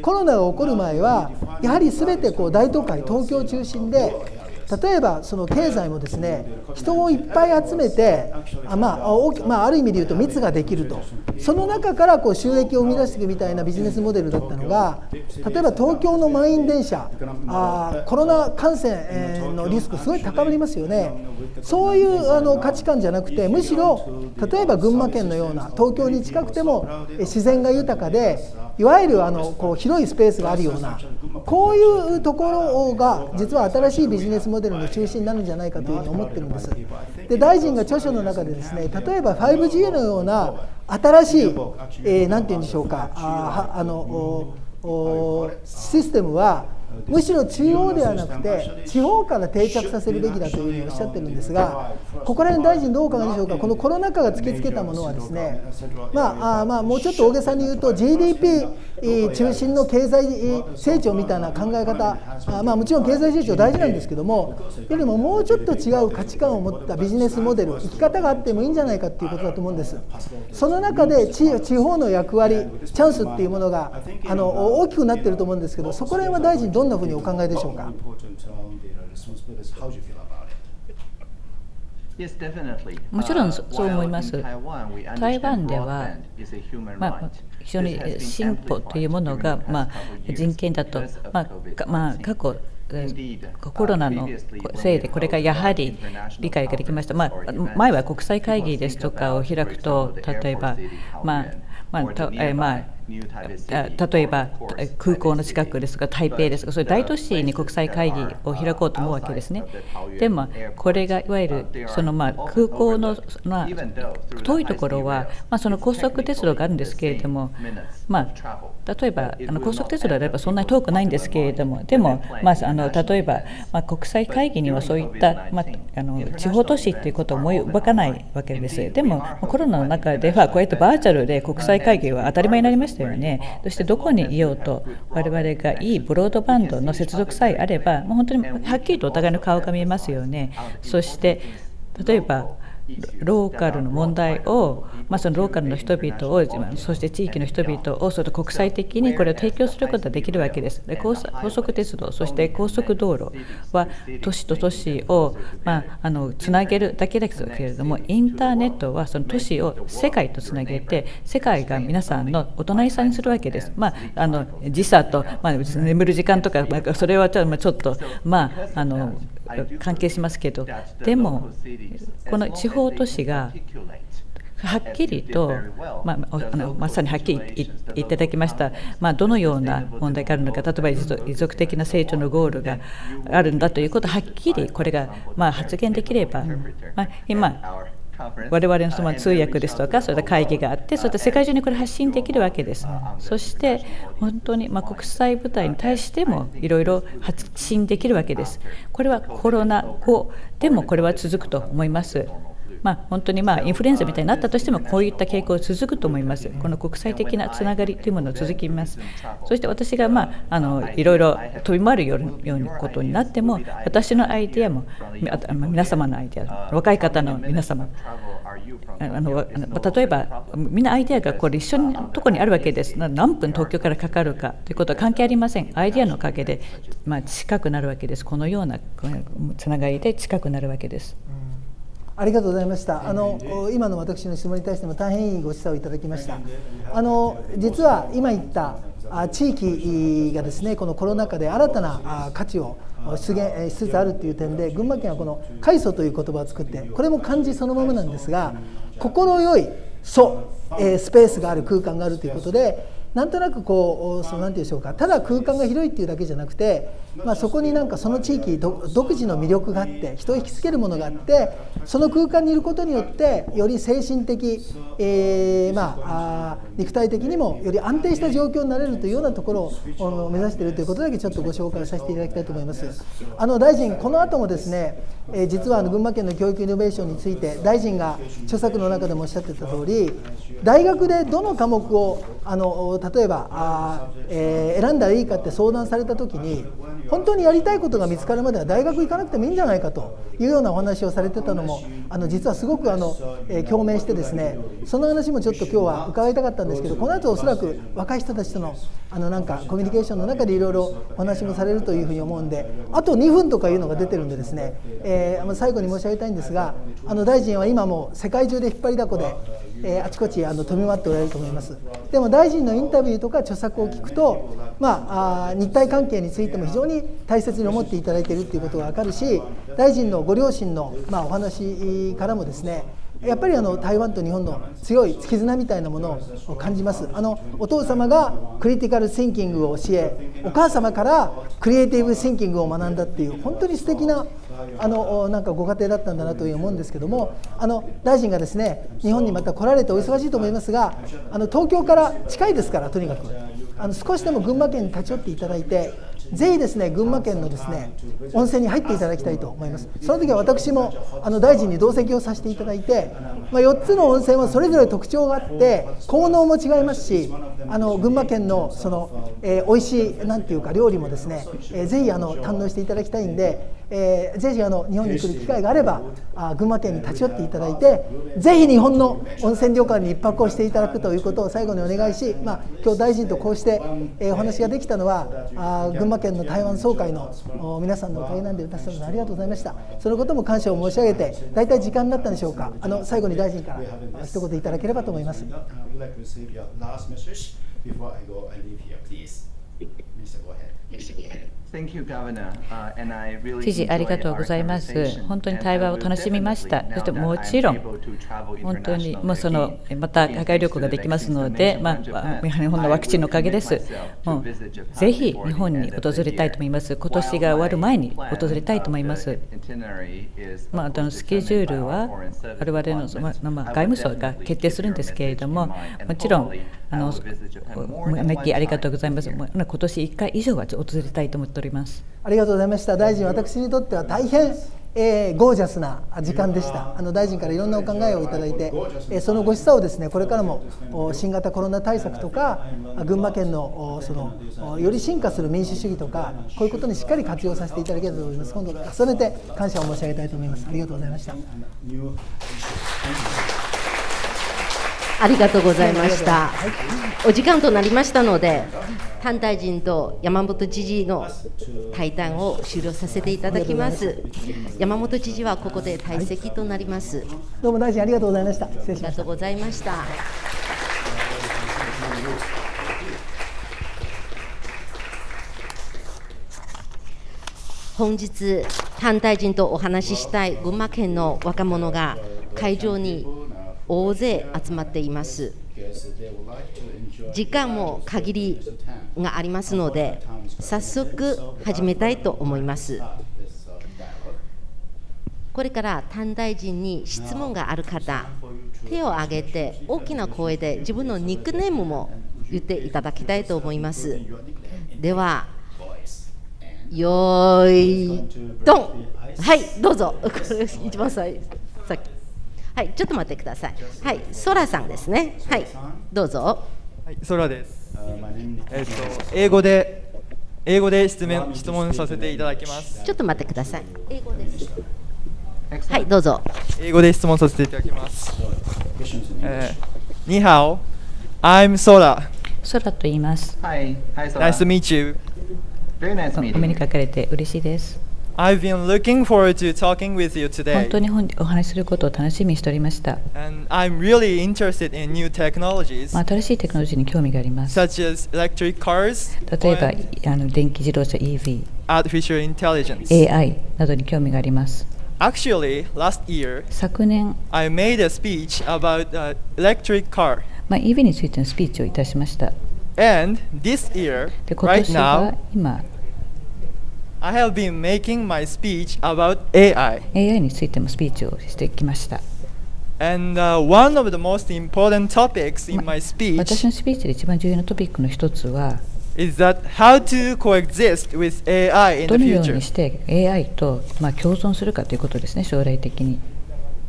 コロナが起こる前はやはり全てこう大都会東京中心で例えばその経済もですね人をいっぱい集めてあ、まあ、まあ、ある意味で言うと密ができると。その中からこう収益を生み出していくみたいなビジネスモデルだったのが例えば東京の満員電車。あコロナ感染のリスクすごい高まりますよね。そういうあの価値観じゃなくてむしろ例えば群馬県のような東京に近くても自然が豊かでいわゆるあのこう広いスペースがあるようなこういうところが実は新しいビジネスモデルの中心になるんじゃないかというふうに思ってるんです。で大臣が著書の中でですね例えば 5G のような新しい、えー、て言うんでしょうかああのシステムはむしろ中央ではなくて地方から定着させるべきだというふうにおっしゃってるんですがここら辺大臣どうお考えでしょうか？このコロナ禍が突きつけたものはですねまあまあもうちょっと大げさに言うと GDP 中心の経済成長みたいな考え方まあもちろん経済成長大事なんですけどもよりももうちょっと違う価値観を持ったビジネスモデル生き方があってもいいんじゃないかっていうことだと思うんです。その中で地方の役割チャンスっていうものがあの大きくなってると思うんですけどそこら辺は大臣どんなふうにお考えでしょうか？もちろんそう思います。台湾では、まあ、非常に進歩というものが、まあ、人権だと、まあまあ、過去コロナのせいでこれがやはり理解ができました、まあ、前は国際会議ですとかを開くと例えば、まあまあたえまあ例えば空港の近くですとか台北ですとかそういう大都市に国際会議を開こうと思うわけですね。でもこれがいわゆるそのまあ空港のまあ遠いところはまあその高速鉄道があるんですけれどもまあ例えばあの高速鉄道であればそんなに遠くないんですけれどもでも、まあ、あの例えば、まあ、国際会議にはそういった、まあ、あの地方都市ということを思い浮かないわけです。でもコロナの中ではこうやってバーチャルで国際会議は当たり前になりましたよね。そしてどこにいようと我々がいいブロードバンドの接続さえあればもう本当にはっきりとお互いの顔が見えますよね。そして例えばローカルの問題を、まあ、そのローカルの人々をそして地域の人々をその国際的にこれを提供することができるわけです。で高速鉄道そして高速道路は都市と都市を、まあ、あのつなげるだけですけれどもインターネットはその都市を世界とつなげて世界が皆さんのお隣さんにするわけです、まあ、あの時差と、まあ、眠る時間とか、まあ、それはちょっと、まあ、あの関係しますけどでもこの地方都市がはっきりと、まあ、あのまさにはっきり言っていただきました、まあ、どのような問題があるのか例えば持続的な成長のゴールがあるんだということはっきりこれが、まあ、発言できれば、まあ、今我々のその通訳ですとか、そういった会議があって、そういった世界中にこれ発信できるわけです。そして、本当にま国際舞台に対してもいろいろ発信できるわけです。これはコロナ後でもこれは続くと思います。まあ、本当にまあインフルエンザみたいになったとしても、こういった傾向が続くと思います。この国際的なつながりというものを続きます。そして私が、まあ、あのいろいろ飛び回るようなことになっても、私のアイデアも、皆様のアイデア、若い方の皆様、あの例えば、みんなアイデアがこれ一緒のところにあるわけです。何分東京からかかるかということは関係ありません。アイデアのおかげで、まあ、近くなるわけです。このようなつながりで近くなるわけです。ありがとうございました。あの今の私の質問に対しても大変いいご示唆をいただきました。あの実は今言った地域がですねこのコロナ禍で新たな価値を出現しつつあるという点で群馬県はこの「快祖」という言葉を作ってこれも漢字そのままなんですが心よい「祖」スペースがある空間があるということでなんとなくこうそのなんていうんでしょうか。ただ空間が広いっていうだけじゃなくて、まあ、そこになんかその地域独自の魅力があって人を引きつけるものがあってその空間にいることによってより精神的、えー、まああ肉体的にもより安定した状況になれるというようなところを目指しているということだけちょっとご紹介させていただきたいと思います。あの大臣この後もですね、えー、実はあの群馬県の教育イノベーションについて大臣が著作の中でもおっしゃってた通り大学でどの科目をあの例えばあ、えー、選んだらいいかって相談された時に本当にやりたいことが見つかるまでは大学行かなくてもいいんじゃないかというようなお話をされてたのもあの実はすごくあの、えー、共鳴してですねその話もちょっと今日は伺いたかったんですけどこの後おそらく若い人たちとのあのなんかコミュニケーションの中でいろいろお話もされるというふうに思うんであと2分とかいうのが出てるんでですね、えー、最後に申し上げたいんですがあの大臣は今も世界中で引っ張りだこでえー、あちこちあの飛び回っておられると思います。でも大臣のインタビューとか著作を聞くと、まあ、あ日体関係についても非常に大切に思っていただいているということが分かるし大臣のご両親の、まあ、お話からもですねやっぱりあの台湾と日本の強い絆みたいなものを感じます。あのお父様がクリティカル・シンキングを教えお母様からクリエイティブ・シンキングを学んだっていう本当に素敵なあのなんかご家庭だったんだなという思うんですけどもあの大臣がですね日本にまた来られてお忙しいと思いますがあの東京から近いですからとにかく。あの少しでも群馬県に立ち寄っていただいてぜひですね群馬県のですね温泉に入っていただきたいと思います。その時は私もあの大臣に同席をさせていただいて、まあ、4つの温泉はそれぞれ特徴があって効能も違いますしあの群馬県のその、えー、美味しいなんていうか料理もですね、えー、ぜひあの堪能していただきたいんで、えー、ぜひあの日本に来る機会があればあ群馬県に立ち寄っていただいてぜひ日本の温泉旅館に1泊をしていただくということを最後にお願いし、まあ、今日大臣とこうして、えー、お話ができたのはあ群馬県の台湾総会の皆さんのおかげなんで皆さんありがとうございました。そのことも感謝を申し上げて大体時間になったんでしょうか。あの最後に大臣から一言いただければと思います。知事、ありがとうございます。本当に対話を楽しみました。そしてもちろん、本当にもうそのまた海外旅行ができますので、まあ、日本のワクチンのおかげです。もうぜひ日本に訪れたいと思います。今年が終わる前に訪れたいと思います。まあ、あのスケジュールは我々の、まあ、外務省が決定するんですけれども、もちろんあのメッキーありがとうございます。今年1回以上は訪れたいと思ってております。ありがとうございました。大臣、私にとっては大変、えー、ゴージャスな時間でした。あの大臣からいろんなお考えをいただいて、えー、そのご示唆をですね、これからも新型コロナ対策とか、群馬県のそのより進化する民主主義とか、こういうことにしっかり活用させていただければと思います。今度重ねて感謝を申し上げたいと思います。ありがとうございました。ありがとうございました。お時間となりましたので、丹大臣と山本知事の対談を終了させていただきます。山本知事はここで退席となります。どうも大臣ありがとうございました。失礼しました。ありがとうございました。本日、丹大臣とお話ししたい群馬県の若者が会場に大勢集まっています。時間も限りがありますので、早速始めたいと思います。これから短大臣に質問がある方、手を挙げて大きな声で自分のニックネームも言っていただきたいと思います。では、よーい、ドンはい、どうぞ。[laughs] 一番最先。はい、ちょっと待ってください。はい、ソラさんですね。はい、どうぞ。はい、空です。えっ、と、英語で、英語で質問質問させていただきます。ちょっと待ってください。英語です。はい、どうぞ。英語で質問させていただきます。えー、にはお、I'm Sora. 空と言います。Hi, hi, Sora. Nice to meet you. Very nice お目に.かかれて嬉しいです。I've been looking forward to talking with you 本 today. 当に本お話しすることを楽しみにしておりました。 And I'm really interested in new technologies まあ、新しいテクノロジーに興味があります。 such as electric cars 例えば and あの電気自動車 EV、 artificial intelligence. AI などに興味があります。 Actually, last year, 昨年、 I made a speech about uh, electric car. まあ、EV についてのスピーチをいたしました。 And this year, で今 right 年は now, 今、 I have been making my speech about AI. AI についてもスピーチをしてきました。And uh, one of the most important topics in my 私 speech のスピーチで一番重要なトピックの一つは、is that how to coexist with AI in ど the のよう future. にして AI と、まあ、共存するかということですね、将来的に。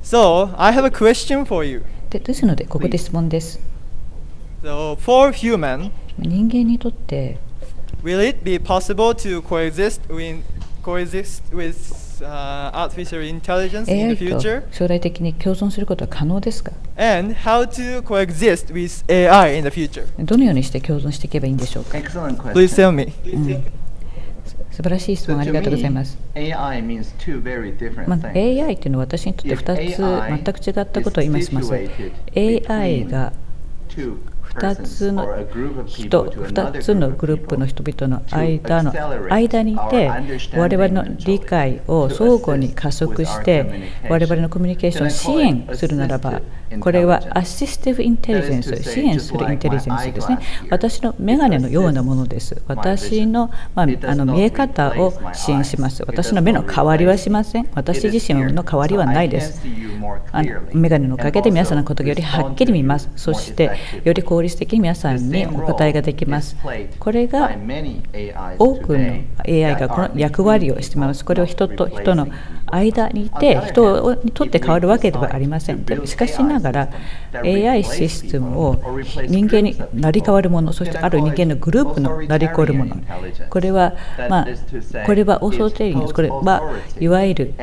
So, I have a question for you. でですので、ここで質問です。So, for human, 人間にとって、will it be possible to coexist with coexist with uh, artificial intelligence in AI the と future? 将来的に共存することは可能ですか And how to coexist with AI in the future? どのようにして共存していけばいいんでしょうか Excellent question. Please tell me. 素晴らしい質問あり to がとうございます。AI まあ. AI というのは私にとって If 2つ AI 全く違ったことを言います。AI が2つの人、2つのグループの人々の間,の間にいて、我々の理解を相互に加速して、我々のコミュニケーションを支援するならば、これはアシスティブインテリジェンス支援するインテリジェンスですね私の眼鏡のようなものです。私の,、まあ、あの見え方を支援します。私の目の代わりはしません。私自身の代わりはないです。あの眼鏡のおかげで皆さんのことがよりはっきり見ます。そしてより効率的に皆さんにお答えができます。これが多くの AI がこの役割をしています。これは人と人の間にいて、人にとって変わるわけではありません。しかしながら、AI システムを人間になり変わるもの、そしてある人間のグループのなり変わるもの、これは、まあ、これはオーソテリング、これはいわゆる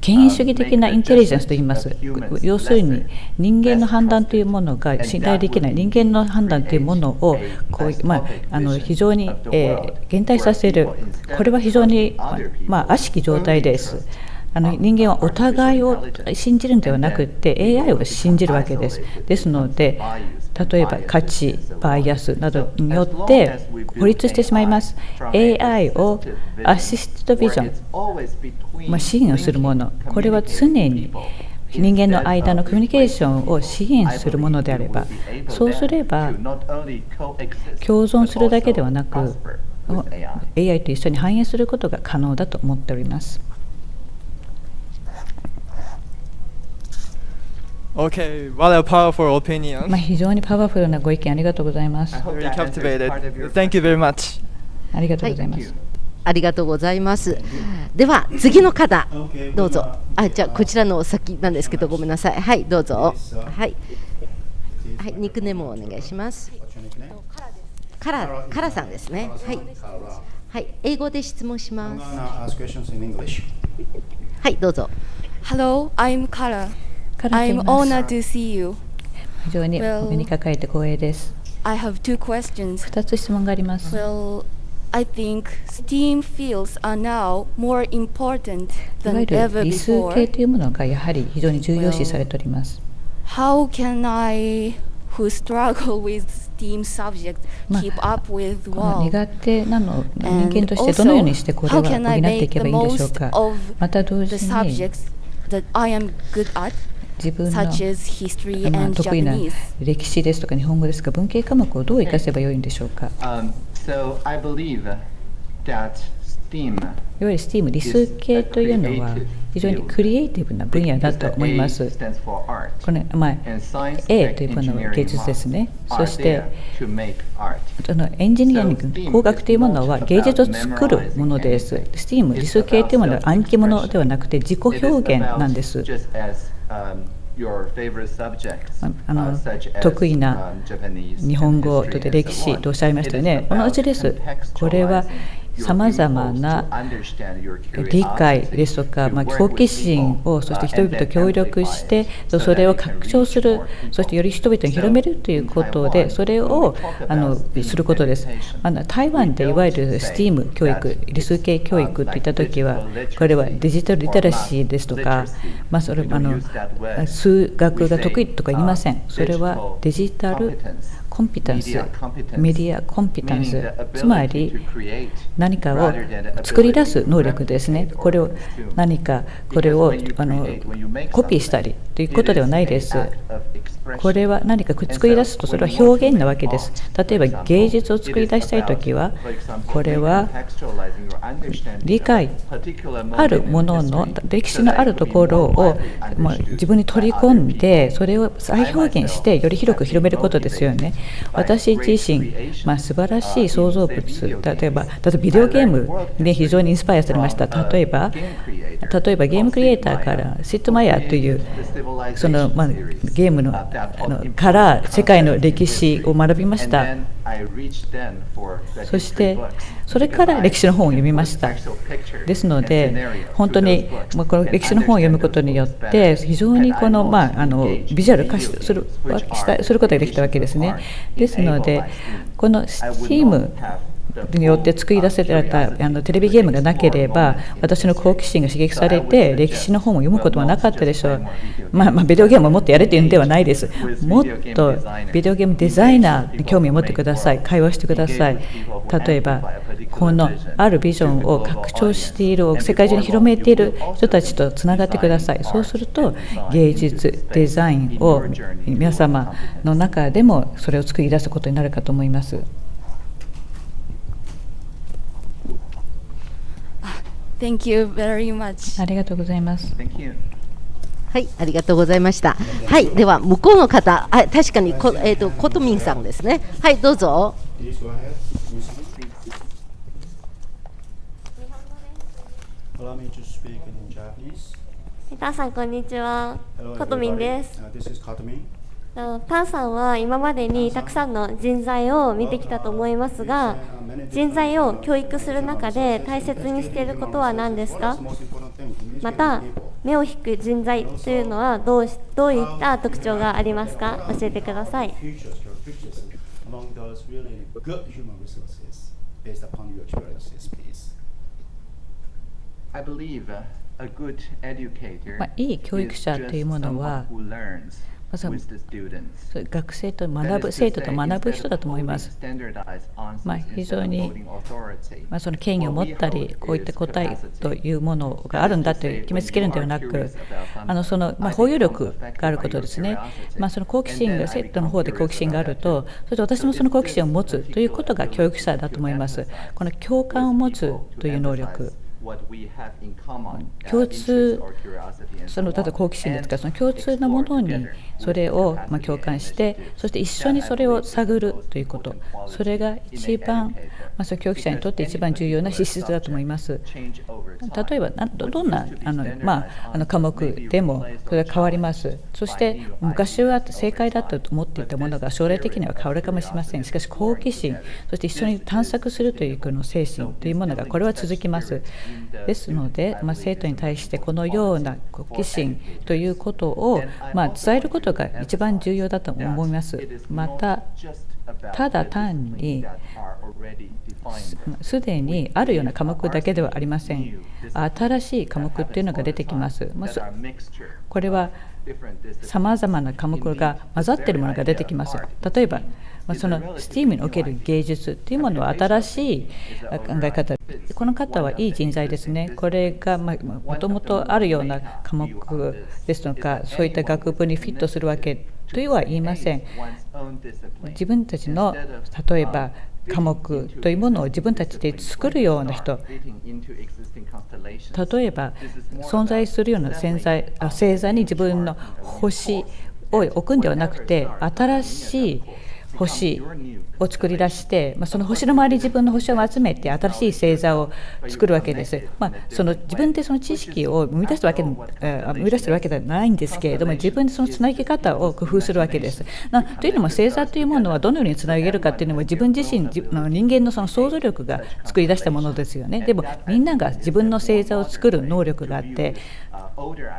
権威主義的なインテリジェンスと言います。要するに人間の判断というものが信頼できない人間の判断というものをこう、まあ、あの非常に、えー減退させるこれは非常に、まあ、悪しき状態です。あの人間はお互いを信じるのではなくて AI を信じるわけです。ですので例えば価値、バイアスなどによって孤立してしまいます。AI をアシストビジョン、まあ、支援をするもの、これは常に人間の間のコミュニケーションを支援するものであれば、そうすれば共存するだけではなく、AI と一緒に反映することが可能だと思っております。Okay, what a powerful opinion. まあ、非常にパワフルなご意見ありがとうございます。Very captivated. Thank you very much. ありがとうございます。ありがとうございます。では次の方どうぞ。あじゃあこちらのお先なんですけどごめんなさい。はいどうぞ。はいはいニックネームをお願いします。カラカラさんですね。はいはい英語で質問します。[laughs] はいどうぞ。Hello, I'm Kara. I'm honored to see you. 非常にお目にかかれて光栄です。I have two questions. 2つ質問があります。Well, I think STEAM fields are now more important than ever 理数系 before. というものがやはり非常に重要視されております。How can I, who struggle with STEAM あ keep up with この WOW? 苦手なの人間としてどのようにしてこれは can I 補っていけ the ばいいんでしょうかまた同時に subjects that I am good at, 自分の such as history まあ and 得意な Japanese? 歴史ですとか日本語ですか文系科目をどう生かせばよいんでしょうか？Um, so I believe that STEAM いわゆる STEAM 理数系というのは非常にクリエイティブな分野だと思います。stands for art. これまあ And science, A というものは芸術ですね。engineering そして there to make art. そのエンジニアリング、工学というものは芸術を作るものです。STEAM 理数系というものは暗記ものではなくて自己表現なんです。Um, あの得意な日本語とで歴史とおっしゃいましたよね。同じです。これはさまざまな理解ですとか、まあ、好奇心をそして人々と協力してそれを拡張するそしてより人々に広めるということでそれをあのすることです。あの台湾でいわゆる STEAM 教育理数系教育といった時はこれはデジタルリテラシーですとか、まあ、それあの数学が得意とか言いません。それはデジタルコンピタンス、メディアコンピタンス、つまり何かを作り出す能力ですね。これを何かこれをあのコピーしたりということではないです。これは何か作り出すとそれは表現なわけです。例えば芸術を作り出したいときは、これは理解あるものの歴史のあるところを自分に取り込んで、それを再表現してより広く広めることですよね。私自身、まあ、素晴らしい創造物、例えば、例えばビデオゲームで非常にインスパイアされました。例えば、例えばゲームクリエイターからシットマイヤーというその、まあ、ゲームのから世界の歴史を学びました。そしてそれから歴史の本を読みました。ですので、本当にこの歴史の本を読むことによって、非常にこの、まあ、あのビジュアル化するすることができたわけですね。ですので、この STEAM によって作り出せられたあのテレビゲームがなければ私の好奇心が刺激されて歴史の本を読むことはなかったでしょう、まあ、まあ、ビデオゲームをもっとやれというんではないです。もっとビデオゲームデザイナーに興味を持ってください。会話してください。例えばこのあるビジョンを拡張している世界中に広めている人たちとつながってください。そうすると芸術デザインを皆様の中でもそれを作り出すことになるかと思います。Thank you very much. ありがとうございます。はい、ありがとうございました。はい、では向こうの方、あ確かにこえっ、ー、とコトミンさんですね。はい、どうぞ。皆さんこんにちは。コトミンです。パンさんは今までにたくさんの人材を見てきたと思いますが人材を教育する中で大切にしていることは何ですか？また目を引く人材というのはどうどういった特徴がありますか？教えてください。まあ、いい教育者というものはまず学生と学ぶ生徒と学ぶ人だと思います。まあ、非常に、まあ、その権威を持ったりこういった答えというものがあるんだと決めつけるのではなくあのその、まあ、包容力があることですね、まあ、その好奇心が生徒の方で好奇心があるとそして私もその好奇心を持つということが教育者だと思います。この共感を持つという能力共通、その例えば好奇心ですか？ら、その共通なものにそれをま共感して、そして一緒にそれを探るということ、それが一番、まあ、その教育者にとって一番重要な資質だと思います。例えばどんなあの、まあ、あの科目でもそれは変わります。そして昔は正解だったと思っていたものが将来的には変わるかもしれません。しかし好奇心、そして一緒に探索するというこの精神というものがこれは続きます。ですので、まあ、生徒に対してこのような好奇心ということを、まあ、伝えることが一番重要だと思います。またただ単にすでにあるような科目だけではありません。新しい科目っていうのが出てきます。これはさまざまな科目が混ざっているものが出てきます。例えば、その STEAM における芸術というものは新しい考え方この方はいい人材ですね。これがもともとあるような科目ですとか、そういった学部にフィットするわけというは言いません。自分たちの例えば科目というものを自分たちで作るような人。例えば存在するような星座星座に自分の星を置くんではなくて新しい星を作り出して、まあ、その星の周り自分の星を集めて新しい星座を作るわけです。まあ、その自分でその知識を生み出すわけ生み出してるわけではないんですけれども自分でそのつなぎ方を工夫するわけです。なというのも星座というものはどのようにつなげるかというのも自分自身の人間のその想像力が作り出したものですよね。でもみんなが自分の星座を作る能力があって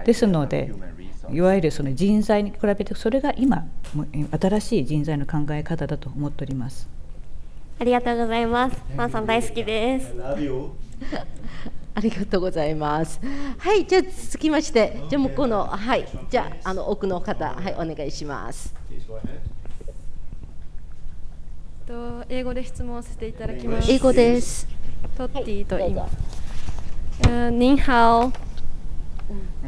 ですのでいわゆるその人材に比べてそれが今新しい人材の考え方だと思っております。ありがとうございます。マンさん大好きです。ありがとうございます。[laughs] はいじゃあ続きましてじゃあ向こうのはいじゃああの奥の方はいお願いします。と英語で質問させていただきます。英語です。トッティと言います、はい、ニンハオ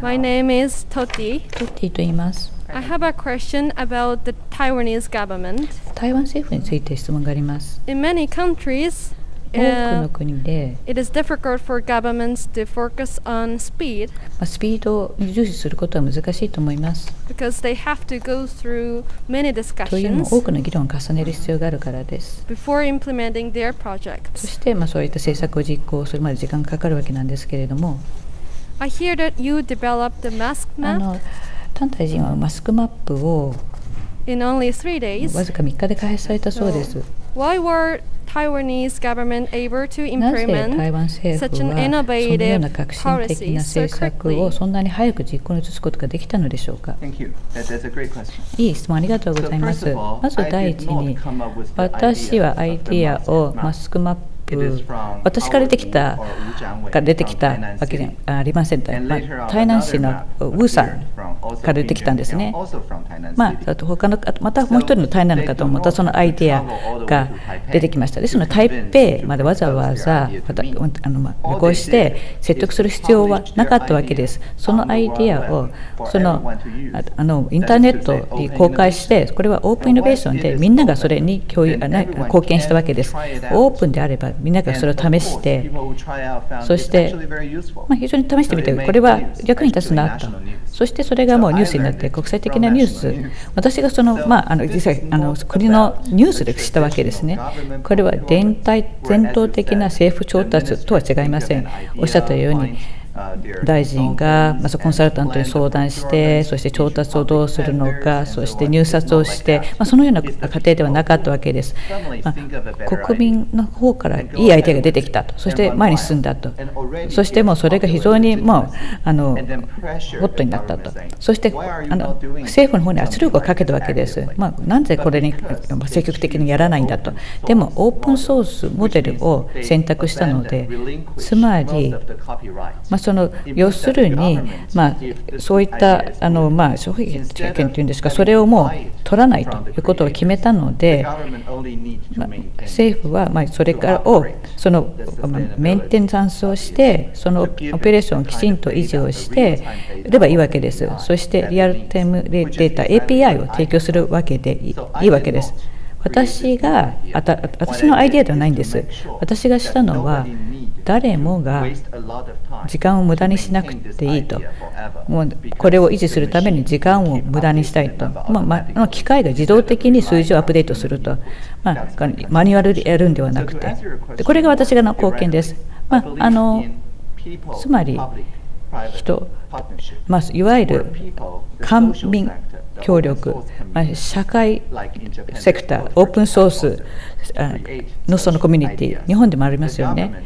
My name is Toti. トッティと言います。I have a question about the Taiwanese government. 台湾政府について質問があります。In many countries, 多くの国で、it is difficult for governments to focus on speed. まあスピードを重視することは難しいと思います。Because they have to go through many というのも discussions 多くの議論を重ねる必要があるからです。 before implementing their そ projects. してまあそういった政策を実行するまで時間がかかるわけなんですけれども、 I hear that you developed the mask あ map の丹大臣はマスクマップを in only three わ days. ずか3日で開発されたそうです。Why were Taiwanese government able to なぜ台 implement 湾政府 such は an そのよう innovative な革新的 policy な so 政策を quickly? そんなに早く実行に移すことができたのでしょうか Thank you. That, that's a great question. いい質問ありがとうございます。So all, まず第一に私はアイディアをマスクマッ私から出てきたが出てきたわけじ.ゃありません。まあ台南市のウーさんから出てきたんですねまあ、City. あと他のまたもう一人の台南の方もまたそのアイデアが出てきました。ですので台北までわざわざまたあの、まあ、旅行して説得する必要はなかったわけです。そのアイデアをそのああのインターネットに公開してこれはオープンイノベーションでみんながそれに共有あな貢献したわけです。オープンであればみんながそれを試してそして、まあ、非常に試してみてこれは役に立つなと。そしてそれがもうニュースになって国際的なニュース。私がその、まあ、あの実際あの国のニュースで知ったわけですね。これは伝体伝統的な政府調達とは違いません。おっしゃったように大臣が、まずコンサルタントに相談してそして調達をどうするのかそして入札をして、まあ、そのような過程ではなかったわけです、まあ、国民の方からいいアイデアが出てきたと。そして前に進んだと。そしてもうそれが非常にもうあのホットになったと。そしてあの政府の方に圧力をかけたわけです、まあ、なぜこれに積極的にやらないんだと。でもオープンソースモデルを選択したのでつまり、まあ、その要するに、まあ、そういったあの、まあ、消費権というんですかそれをもう取らないということを決めたので、まあ、政府は、まあ、それからをそのメンテナンスをしてそのオペレーションをきちんと維持をしてればいいわけです。そしてリアルタイムデータ API を提供するわけでいいわけです私があた私のアイデアではないんです。私がしたのは誰もが時間を無駄にしなくていいと。もうこれを維持するために時間を無駄にしたいと、まあまあ、機械が自動的に数字をアップデートすると、まあ、マニュアルでやるんではなくて。でこれが私がの貢献です、まあ、あのつまり人、まあ、いわゆる官民協力、まあ、社会セクター、オープンソースのそのコミュニティ、日本でもありますよね。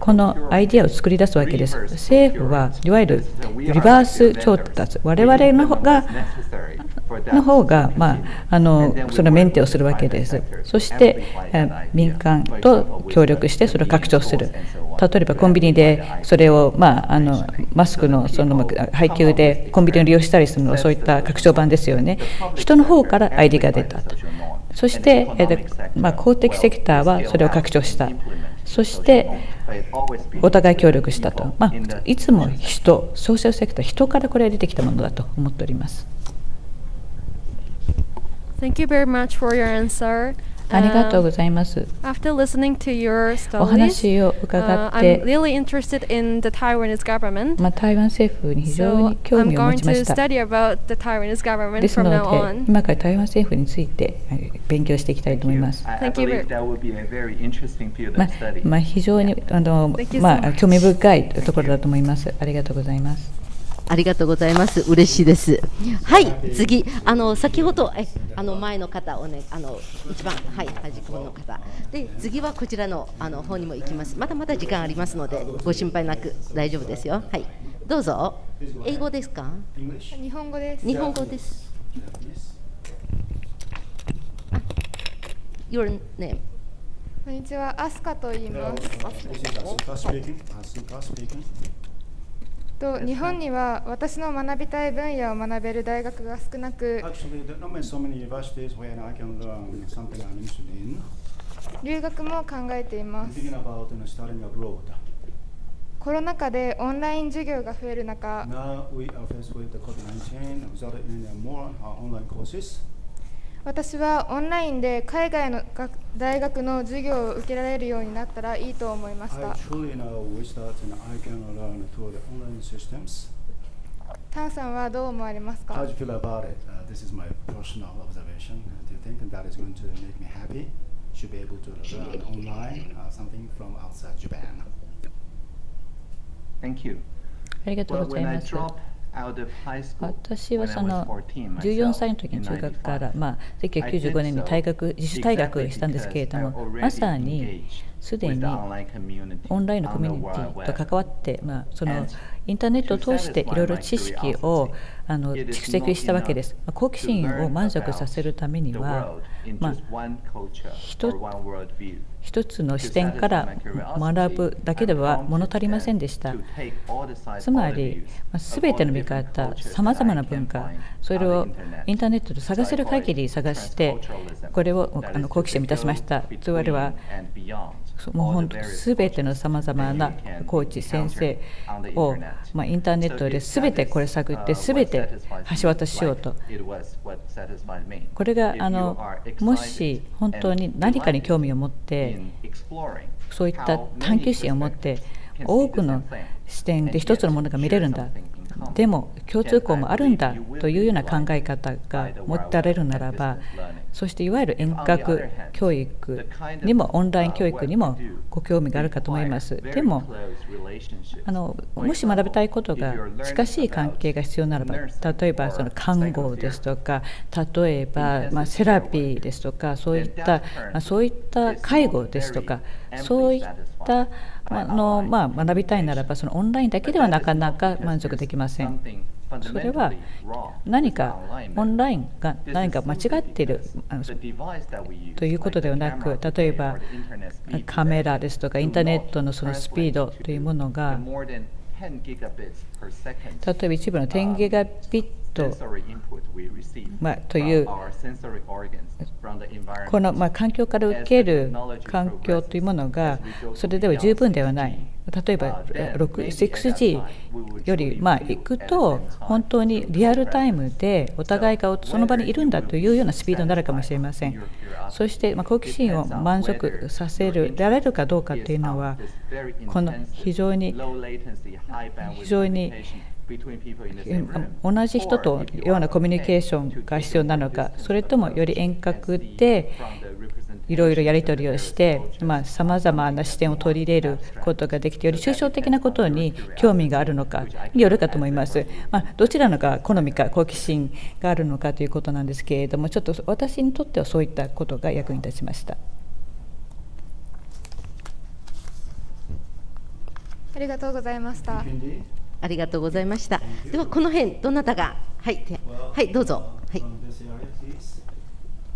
このアイデアを作り出すわけです。政府はいわゆるリバース調達、我々の方がの方が、まあ、あのそのメンテをするわけです。そして民間と協力してそれを拡張する。例えばコンビニでそれを、まあ、あのマスクのその配給でコンビニを利用したりするのそういった拡張版ですよね。人の方からアイデアが出たと。そして、まあ、公的セクターはそれを拡張した。そしてお互い協力したと、まあ、いつも人、ソーシャルセクター、人からこれが出てきたものだと思っております。Thank you very much for your answer. ありがとうございます。After listening to your お stories, 話を伺 uh, っ I'm て、really interested in the Taiwanese government. まあ、台湾政府に非常 So に興 I'm 味を持 going ちま to した。study about the Taiwanese government です from の now で、on. 今から台湾政府についてえー勉強していきたいと思います。I, I Thank you believe very- that would be a very interesting field ま of study. あまあ、非常にあの Thank you so まあ much. 興味深いところだと思います。ありがとうございます。ありがとうございます。嬉しいです。はい、次、あの先ほどえあの前の方をね、あの一番はい端っこの方。で次はこちらのあの方にも行きます。まだまだ時間ありますのでご心配なく大丈夫ですよ。はい、どうぞ。英語ですか？日本語です。日本語です。あ Your name。こんにちは、アスカと言います。Speaking. Asuka speaking. と日本には私の学びたい分野を学べる大学が少なく。留学も考えています。コロナ禍でオンライン授業が増える中。私はオンラインで海外の大学の授業を受けられるようになったらいいと思いました。タンさんはどう思われますか？ありがとうございます。私はその was 14 14 myself 歳の時に中学から、95, まあ、1995年に退学自主退学したんですけれどもまさにすでにオンラインのコミュニティと関わって、まあ、そのインターネットを通していろいろ知識をあの蓄積したわけです。好奇心を満足させるためには、まあ、一つの視点から学ぶだけでは物足りませんでした。つまり、すべての見方、さまざまな文化、それをインターネットで探せる限り探して、これをあの好奇心を満たしました。つまりは、もう本当すべてのさまざまなコーチ、先生を、まあ、インターネットですべてこれ探って、すべて橋渡ししようと。これがあのもし本当に何かに興味を持って、そういった探求心を持って、多くの視点で一つのものが見れるんだ。でも共通項もあるんだというような考え方が持たれるならば、そしていわゆる遠隔教育にもオンライン教育にもご興味があるかと思います。でもあのもし学びたいことが近しい関係が必要ならば例えばその看護ですとか例えばまあセラピーですとかそういったまあそういった介護ですとかそういったあの、まあ、学びたいならばそのオンラインだけではなかなか満足できません。それは何かオンラインが何か間違っているということではなく例えばカメラですとかインターネットのそのスピードというものが例えば一部の10ギガビット、まあ、というこの、まあ、環境から受ける環境というものがそれでは十分ではない。例えば 6G よりまあいくと本当にリアルタイムでお互いがその場にいるんだというようなスピードになるかもしれません。そしてまあ好奇心を満足させるられるかどうかというのはこの非常に非常に同じ人とようなコミュニケーションが必要なのかそれともより遠隔でいろいろやり取りをしてさまざ、まな視点を取り入れることができてより抽象的なことに興味があるのかによるかと思います、まあ、どちらのが好みか好奇心があるのかということなんですけれどもちょっと私にとってはそういったことが役に立ちました。ありがとうございました。ありがとうございました。ではこの辺どなたが？はいはいどうぞはい。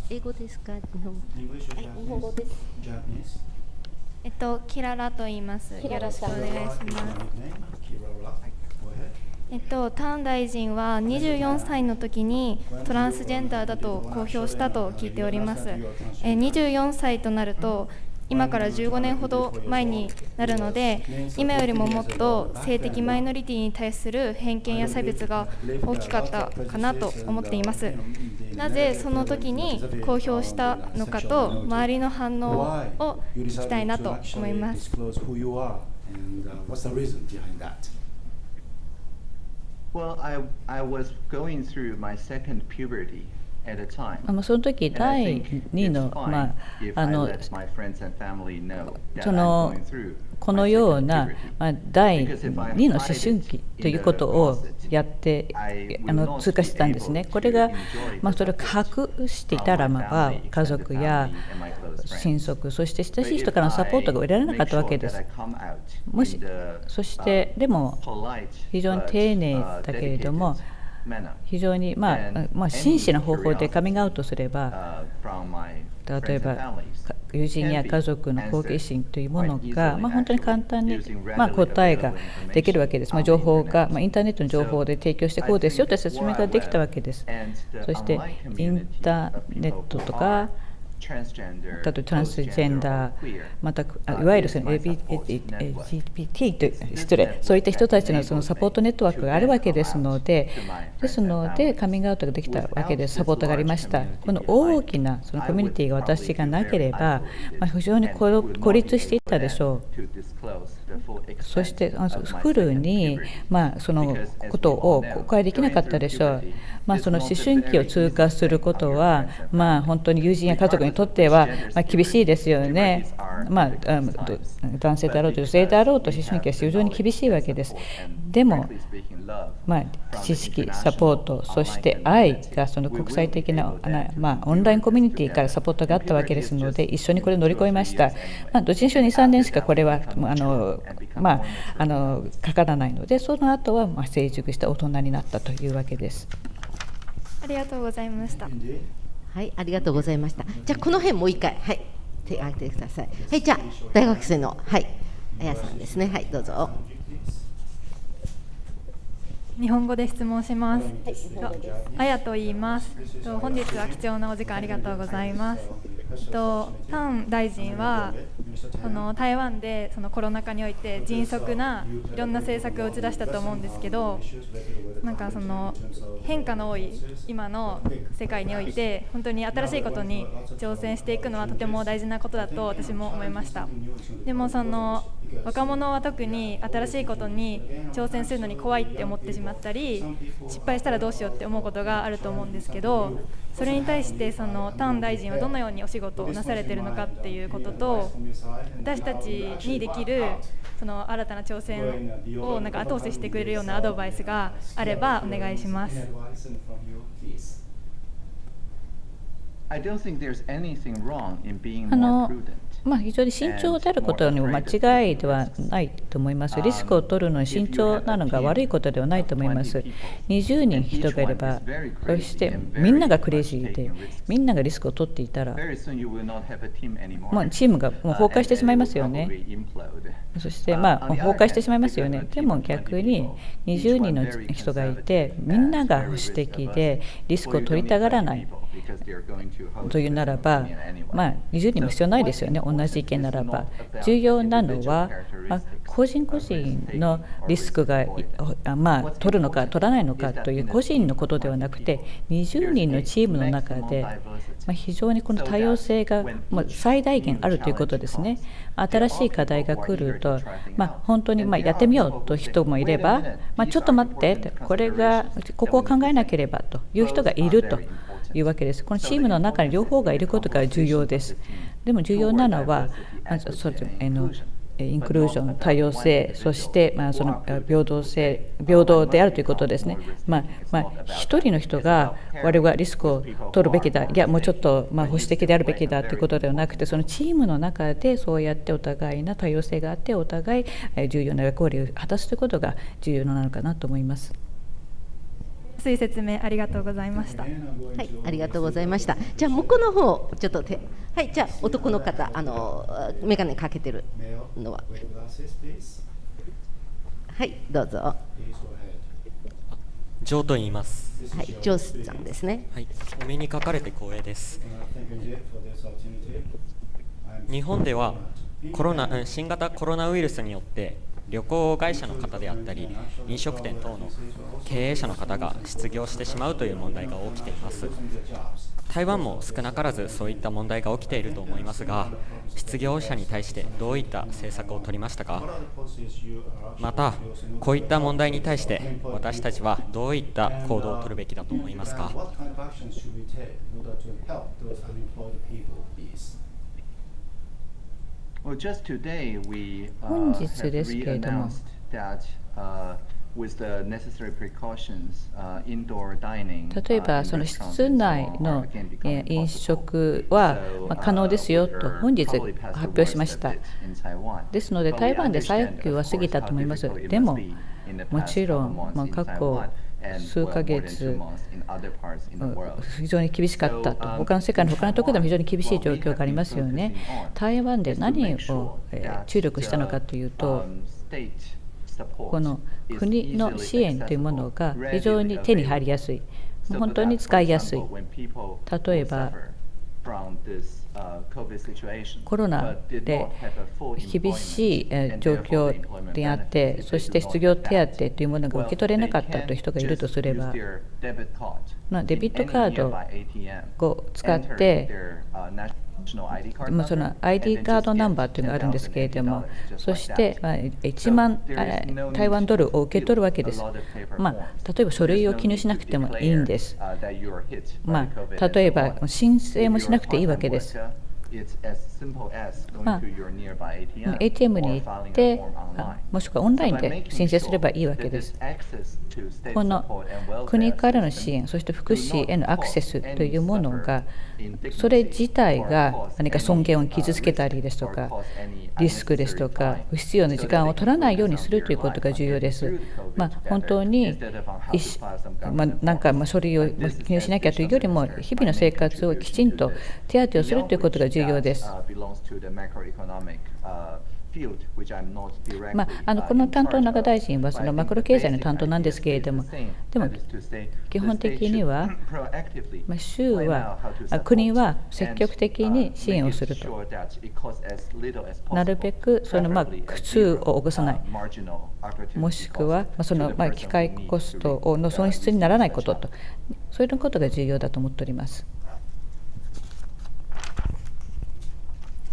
英語ですか？日本日本語です。えっとキララと言います。よろしくお願いします。えっと、タン大臣は24歳の時にトランスジェンダーだと公表したと聞いております。え24歳となると今から15年ほど前になるので今よりももっと性的マイノリティに対する偏見や差別が大きかったかなと思っていますなぜその時に公表したのかと周りの反応を聞きたいなと思います。Well, I, I was going through my second puberty その時第2の,、まあ、あのそのこのような、まあ、第2の思春期ということをやってあの通過してたんですね。これが、まあ、それを隠していたらば家族や親族そして親しい人からのサポートが得られなかったわけです。もしそしてでも非常に丁寧だけれども非常に、まあまあ、真摯な方法でカミングアウトすれば例えば友人や家族の好奇心というものが、まあ、本当に簡単に、まあ、答えができるわけです、まあ、情報が、まあ、インターネットの情報で提供してこうですよという説明ができたわけです。そしてインターネットとか例えばトランスジェンダー、またいわゆるその LGBT という失礼、そういった人たちのそのサポートネットワークがあるわけですので、ですので、カミングアウトができたわけです、サポートがありました。この大きなそのコミュニティが私がなければ、まあ、非常に孤立していたでしょう。そしてフルに、まあ、そのことを公開できなかったでしょう。まあ、その思春期を通過することは、まあ、本当に友人や家族にとっては、まあ、厳しいですよね。まあ、男性であろうと女性であろうと思春期は非常に厳しいわけです。でも、まあ、知識、サポート、そして愛がその国際的な、まあ、オンラインコミュニティからサポートがあったわけですので、一緒にこれを乗り越えました。まあ、どっちにしろ2、3年しかこれはあの、まあ、あのかからないので、その後はまは成熟した大人になったというわけです。ありがとうございました。はい、ありがとうございました。じゃあこの辺もう一回、はい、手を挙げてください。はい、じゃあ大学生のはい、あやさんですね。はい、どうぞ。日本語で質問します。あやと言います。本日は貴重なお時間ありがとうございます。とタン大臣はその台湾でそのコロナ禍において迅速ないろんな政策を打ち出したと思うんですけどなんかその変化の多い今の世界において本当に新しいことに挑戦していくのはとても大事なことだと私も思いましたでもその若者は特に新しいことに挑戦するのに怖いって思ってしまったり失敗したらどうしようって思うことがあると思うんですけどそれに対してそのターン大臣はどのようにお仕事をなされているのかっていうことと私たちにできるその新たな挑戦をなんか後押ししてくれるようなアドバイスがあればお願いします。I don't まあ、非常に慎重であることにも間違いではないと思います。リスクを取るのに慎重なのが悪いことではないと思います。20人人がいれば、そしてみんながクレイジーで、みんながリスクを取っていたら、もうチームがもう崩壊してしまいますよね。そしてまあ崩壊してしまいますよね。でも逆に20人の人がいて、みんなが保守的でリスクを取りたがらない。というならば、まあ、20人も必要ないですよね、同じ意見ならば。重要なのは、まあ、個人個人のリスクが、まあ、取るのか取らないのかという個人のことではなくて、20人のチームの中で、まあ、非常にこの多様性がま最大限あるということですね。新しい課題が来ると、まあ、本当にまやってみようと人もいれば、まあ、ちょっと待って、これがここを考えなければという人がいると。いうわけです。このチームの中に両方がいることが重要です。でも重要なのは、まずそのインクルージョン、多様性、そしてまあその平等性、平等であるということですね。まあまあ、1人の人が我々はリスクを取るべきだ、いや、もうちょっとまあ保守的であるべきだということではなくて、そのチームの中でそうやってお互いな多様性があって、お互い重要な役割を果たすということが重要なのかなと思います。薄い説明ありがとうございました。はい、ありがとうございました。じゃあ向こうの方ちょっと手はい、じゃあ男の方あの眼鏡かけてるのははいどうぞ。ジョーと言います。はい、ジョーさんですね。はい、お目にかかれて光栄です。日本ではコロナ新型コロナウイルスによって旅行会社の方であったり飲食店等の経営者の方が失業してしまうという問題が起きています。台湾も少なからずそういった問題が起きていると思いますが失業者に対してどういった政策を取りましたか？またこういった問題に対して私たちはどういった行動を取るべきだと思いますか？本日ですけれども、例えばその室内の飲食は可能ですよと本日発表しました。ですので台湾で最悪級は過ぎたと思います。でももちろん過去数ヶ月、非常に厳しかったと、他の世界の他のところでも非常に厳しい状況がありますよね、台湾で何を注力したのかというと、この国の支援というものが非常に手に入りやすい、本当に使いやすい。例えばコロナで厳しい状況であって、そして失業手当というものが受け取れなかったという人がいるとすれば、まあ、デビットカードを使って、まあ、その ID カードナンバーというのがあるんですけれどもそして1万台湾ドルを受け取るわけです。まあ例えば書類を記入しなくてもいいんです。まあ例えば申請もしなくていいわけです。まあ、ATM に行ってもしくはオンラインで申請すればいいわけです。この国からの支援、そして福祉へのアクセスというものが、それ自体が何か尊厳を傷つけたりですとか、リスクですとか、不必要な時間を取らないようにするということが重要です。まあ、本当にまあ、なんかま書類を記入しなきゃというよりも、日々の生活をきちんと手当てをするということが重要です。まあ、あのこの担当の中大臣はそのマクロ経済の担当なんですけれども、でも基本的には、まあ、州は、国は積極的に支援をすると、なるべくそのまあ苦痛を起こさない、もしくは、まあ、そのまあ機械コストの損失にならないことと、そういうことが重要だと思っております。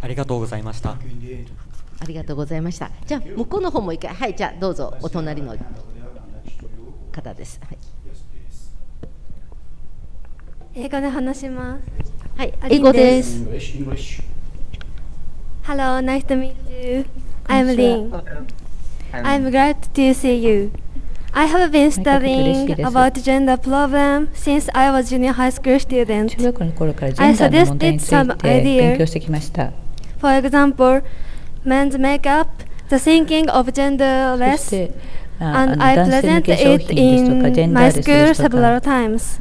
ありがとうございました。ありがとうございました。じゃあ向こうの方も一回、はい、じゃあどうぞお隣の方です。はい、英語で話します。はい、英語です。Hello, nice to meet you. I'm Lin. I'm glad to see you. I have been studying about gender problem since I was junior high school student. 中学校の頃からジェンダーの問題について勉強してきました。For example, men's makeup, the thinking of genderless, and I present it in my school several times.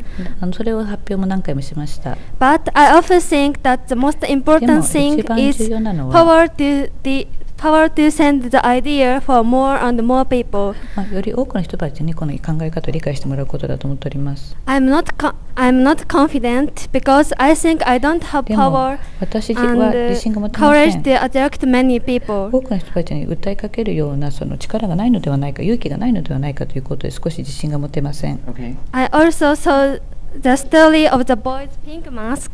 それを発表も何回もしました。 But I often think that the most important thing is power to the power to send the idea for more and more people. まあ、より多くの人たちにこの考え方を理解してもらうことだと思っております。I'm not I'm not confident because I think I don't have power 私は自信が持てませ courage ん。to attract many people. 多くの人たちに訴えかけるようなその力がないのではないか、勇気がないのではないかということで少し自信が持てません。I also saw the story of the boy's pink mask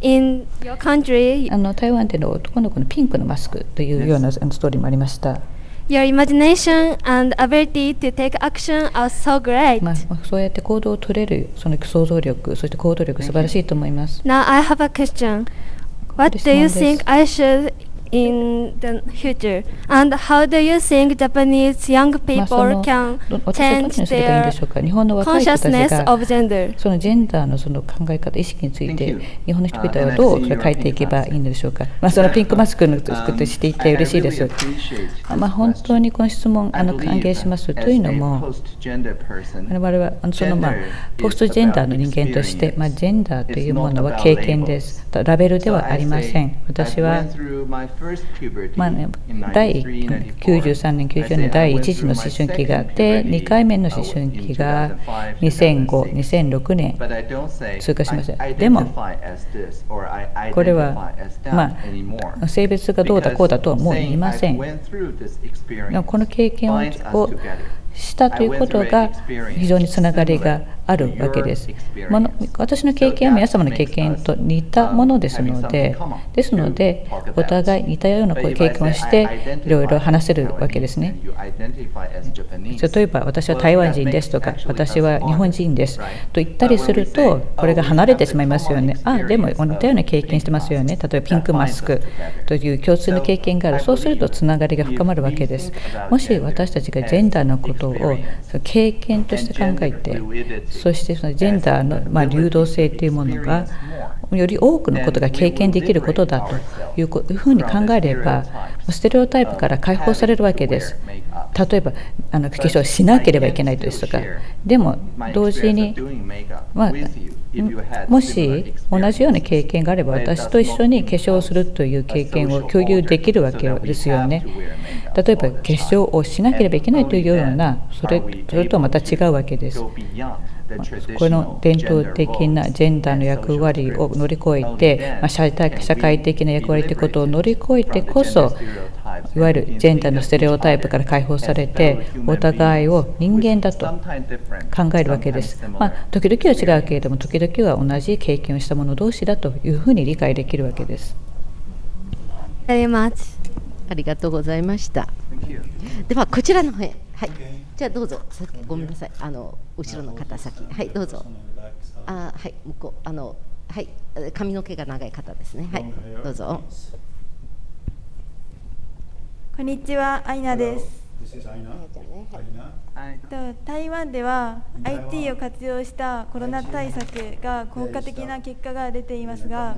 in your country. あの台湾での男の子のピンクのマスクというようなストーリーもありました。Your imagination and ability to take action are so great. まあ、そうやって行動を取れるその想像力、そして行動力素晴らしいと思います。Now I have a question. What do you think I should in the future? And how do you think Japanese young まあ people can change their でしょうか日本の若い人たち consciousness of が gender? そのジェンダーのその考え方、意識について日本の人々はどう変えていけばいいのでしょうか、まあ、そのピンクマスクの作ってしていて嬉しいです。まあ、本当にこの質問あの歓迎しますというのも、我々はあのその、まあ、ポストジェンダーの人間として、まあ、ジェンダーというものは経験です。ラベルではありません。私はまあね、第93年、94年第1次の思春期があって、2回目の思春期が2005、2006年通過しました。でも、これは、まあ、性別がどうだこうだとはもう言いません。この経験をしたということが非常につながりがあるわけです。私の経験は皆様の経験と似たものですので、ですので、お互い似たような経験をして、いろいろ話せるわけですね。例えば、私は台湾人ですとか、私は日本人ですと言ったりすると、これが離れてしまいますよね。あ、でも似たような経験してますよね。例えば、ピンクマスクという共通の経験がある。そうすると、つながりが深まるわけです。もし私たちがジェンダーのことを経験として考えて、そしてそのジェンダーのま流動性というものがより多くのことが経験できることだというふうに考えればステレオタイプから解放されるわけです。例えばあの化粧しなければいけないですとかでも同時に、まあ、もし同じような経験があれば私と一緒に化粧をするという経験を共有できるわけですよね。例えば化粧をしなければいけないというようなそれそれとはまた違うわけです。この伝統的なジェンダーの役割を乗り越えて、ま社会的な役割ということを乗り越えてこそいわゆるジェンダーのステレオタイプから解放されてお互いを人間だと考えるわけです。まあ、時々は違うけれども時々は同じ経験をした者同士だというふうに理解できるわけです。ありがとうございました。ではこちらの方へ。はい。じゃあどうぞ。ごめんなさい。あの後ろの方先。はいどうぞ。あはい向こうあのはい髪の毛が長い方ですね。はいどうぞ。こんにちは、アイナです。台湾では IT を活用したコロナ対策が効果的な結果が出ていますが、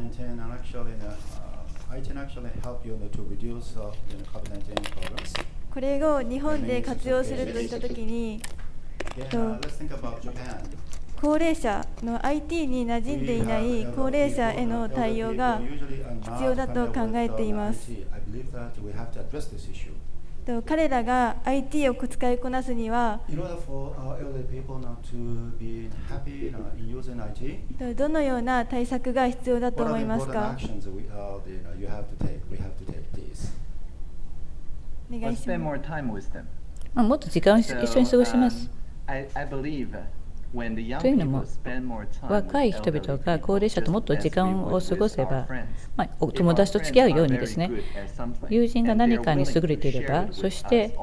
これを日本で活用するといったときに、高齢者の IT に馴染んでいない高齢者への対応が必要だと考えています。彼らが IT を使いこなすにはどのような対策が必要だと思いますか？お願いします。もっと時間を一緒に過ごします。というのも若い人々が高齢者ともっと時間を過ごせば、まあ、お友達と付き合うようにですね友人が何かに優れていればそして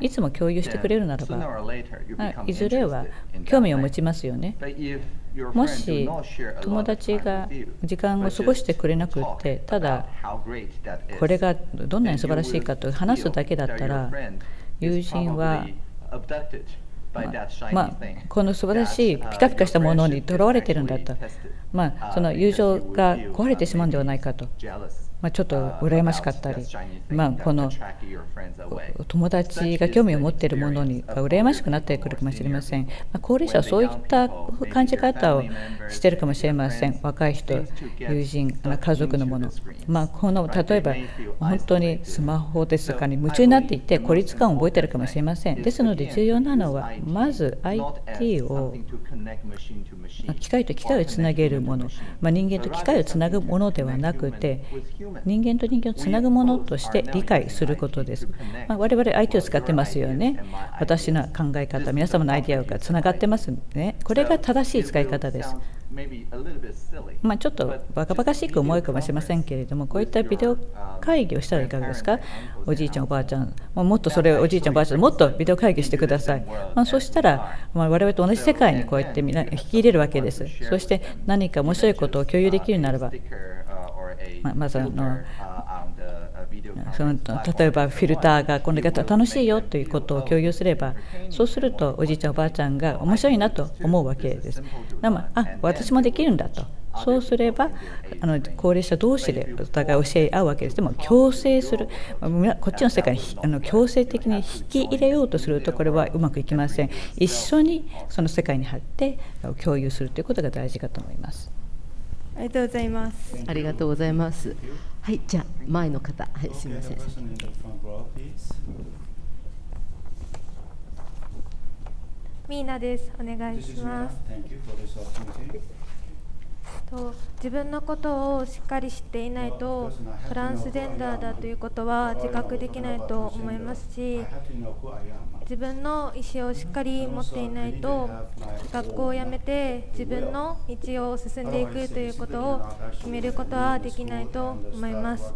いつも共有してくれるならば、まあ、いずれは興味を持ちますよねもし友達が時間を過ごしてくれなくってただこれがどんなに素晴らしいかと話すだけだったら友人はまあ、この素晴らしいピカピカしたものにとらわれてるんだと、まあ、その友情が壊れてしまうんではないかとまあ、ちょっと羨ましかったり、まあ、この友達が興味を持っているものに羨ましくなってくるかもしれません、まあ、高齢者はそういった感じ方をしているかもしれません。若い人友人家族のもの、まあ、この例えば本当にスマホですかに夢中になっていて孤立感を覚えているかもしれません。ですので重要なのはまず IT を機械と機械をつなげるもの、まあ、人間と機械をつなぐものではなくて人間と人間をつなぐものとして理解することです。まあ、我々相手を使ってますよね。私の考え方、皆様のアイデアがつながってますね。これが正しい使い方です。まあ、ちょっとバカバカしく思うかもしれませんけれども、こういったビデオ会議をしたらいかがですか、おじいちゃん、おばあちゃん、もっとそれをおじいちゃん、おばあちゃん、もっとビデオ会議してください。まあ、そしたら、まあ、我々と同じ世界にこうやってみんな引き入れるわけです。そして何か面白いことを共有できるならば、ままずあのその例えばフィルターがこの方楽しいよということを共有すればそうするとおじいちゃんおばあちゃんが面白いなと思うわけです。あ私もできるんだとそうすればあの高齢者同士でお互い教え合うわけです。でも強制するこっちの世界にあの強制的に引き入れようとするとこれはうまくいきません。一緒にその世界に入って共有するということが大事かと思います。ありがとうございます。ありがとうございます。はいじゃあ前の方。はいすみません。ミーナです。お願いします。と自分のことをしっかり知っていないとトランスジェンダーだということは自覚できないと思いますし自分の意思をしっかり持っていないと学校を辞めて自分の道を進んでいくということを決めることはできないと思います。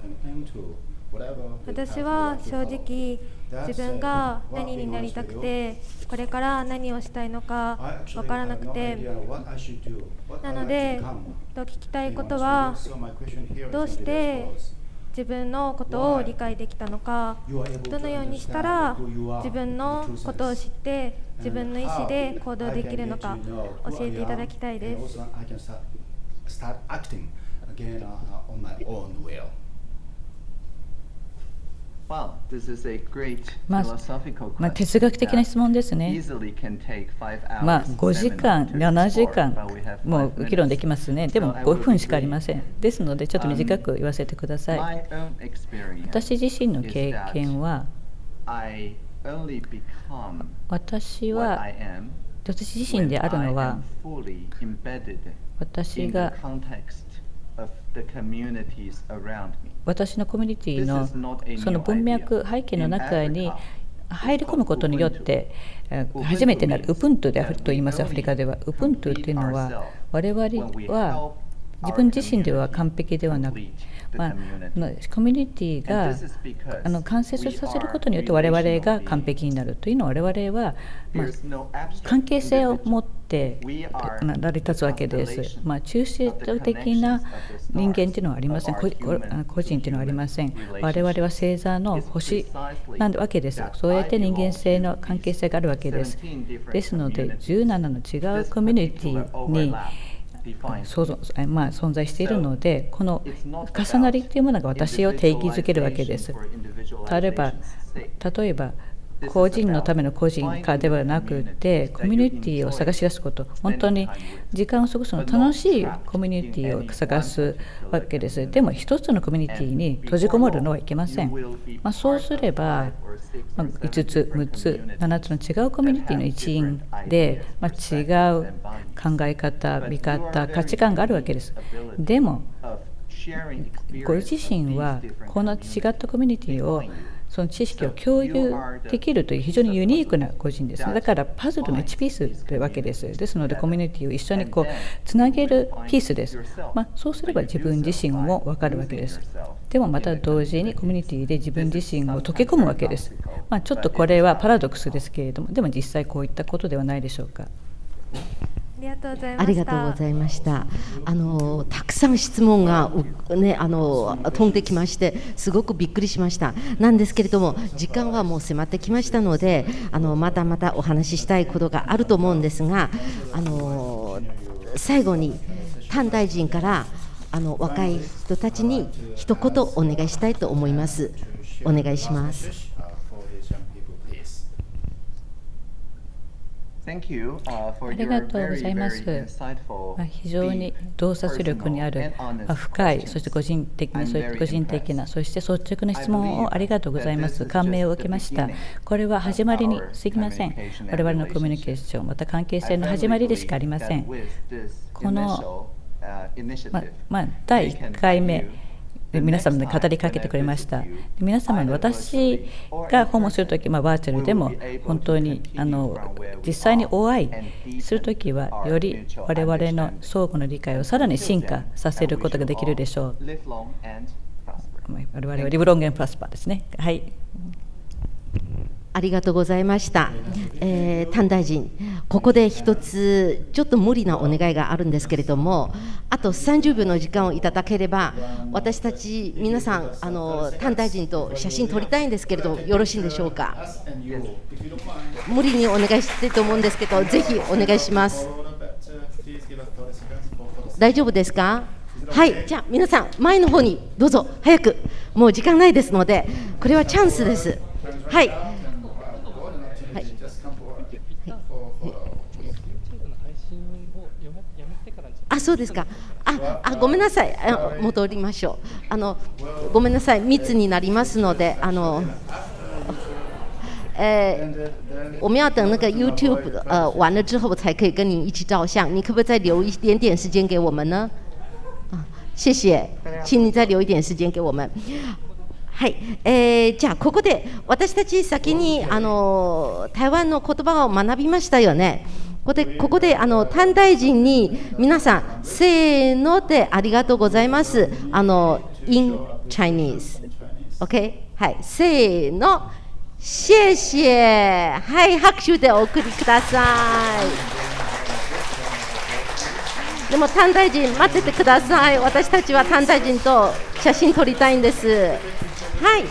私は正直自分が何になりたくてこれから何をしたいのか分からなくてなのでと聞きたいことはどうして自分のことを理解できたのかどのようにしたら自分のことを知って自分の意思で行動できるのか教えていただきたいです。まあ、まあ、哲学的な質問ですね。まあ、5時間、7時間もう議論できますね。でも5分しかありません。ですので、ちょっと短く言わせてください。私自身の経験は、私は、私自身であるのは、私が私のコミュニティのその文脈背景の中に入り込むことによって初めてなるウプントゥであると言います。アフリカではウプントゥというのは我々は自分自身では完璧ではなく、まあ、コミュニティがあの完成させることによって我々が完璧になるというのは我々は、まあ、関係性を持って成り立つわけです。まあ、抽象的な人間というのはありません。個人というのはありません。我々は星座の星なわけです。そうやって人間性の関係性があるわけです。ですので17の違うコミュニティに想像まあ、存在しているのでこの重なりというものが私を定義づけるわけです。例えば例えば個人のための個人化ではなくてコミュニティを探し出すこと。本当に時間を過ごすの楽しいコミュニティを探すわけです。でも一つのコミュニティに閉じこもるのはいけません、まあ、そうすれば、まあ、5つ6つ7つの違うコミュニティの一員で、まあ、違う考え方見方価値観があるわけです。でもご自身はこの違ったコミュニティをその知識を共有できるという非常にユニークな個人です、ね、だからパズルの1ピースというわけです。ですのでコミュニティを一緒にこうつなげるピースです、まあ、そうすれば自分自身も分かるわけです。でもまた同時にコミュニティで自分自身を溶け込むわけです、まあ、ちょっとこれはパラドックスですけれどもでも実際こういったことではないでしょうか。ありがとうございました。あのたくさん質問がねあの飛んできましてすごくびっくりしました。なんですけれども時間はもう迫ってきましたのであのまたまたお話ししたいことがあると思うんですがあの最後に丹大臣からあの若い人たちに一言お願いしたいと思います。お願いします。ありがとうございます。非常に洞察力にある深い、そして個人的な、そういった個人的な、そして率直な質問をありがとうございます。感銘を受けました。これは始まりに過ぎません。我々のコミュニケーション、また関係性の始まりでしかありません。この、ままあ、第1回目、皆様に語りかけてくれました。皆様に私が訪問するとき、まあ、バーチャルでも本当にあの実際にお会いするときはより我々の相互の理解をさらに進化させることができるでしょう。我々はリブロンゲンプラスパーですね。はいありがとうございました。えー、丹大臣、ここで一つ、ちょっと無理なお願いがあるんですけれども、あと30秒の時間をいただければ、私たち皆さん、あの丹大臣と写真撮りたいんですけれども、よろしいんでしょうか？無理にお願いしてると思うんですけど、ぜひお願いします。大丈夫ですか？はい、じゃあ皆さん、前の方にどうぞ、早く、もう時間ないですので、これはチャンスです。はい。あそうですか。ああごめんなさいあ戻りましょうあのごめんなさい密になりますのであの呃，我们要等那个 YouTube 呃完了之后才可以跟你一起照相。你可不可以再留一点点时间给我们呢？啊，谢谢，请你再留一点时间给我们。はい、えー、じゃあここで私たち先にあの台湾の言葉を学びましたよね。ここでここであの短大臣に皆さんせーのでありがとうございます。あの in Chinese。OK？はい、せーの。谢谢。はい、拍手でお送りください。でも短大臣待っててください。私たちは短大臣と写真撮りたいんです。はい。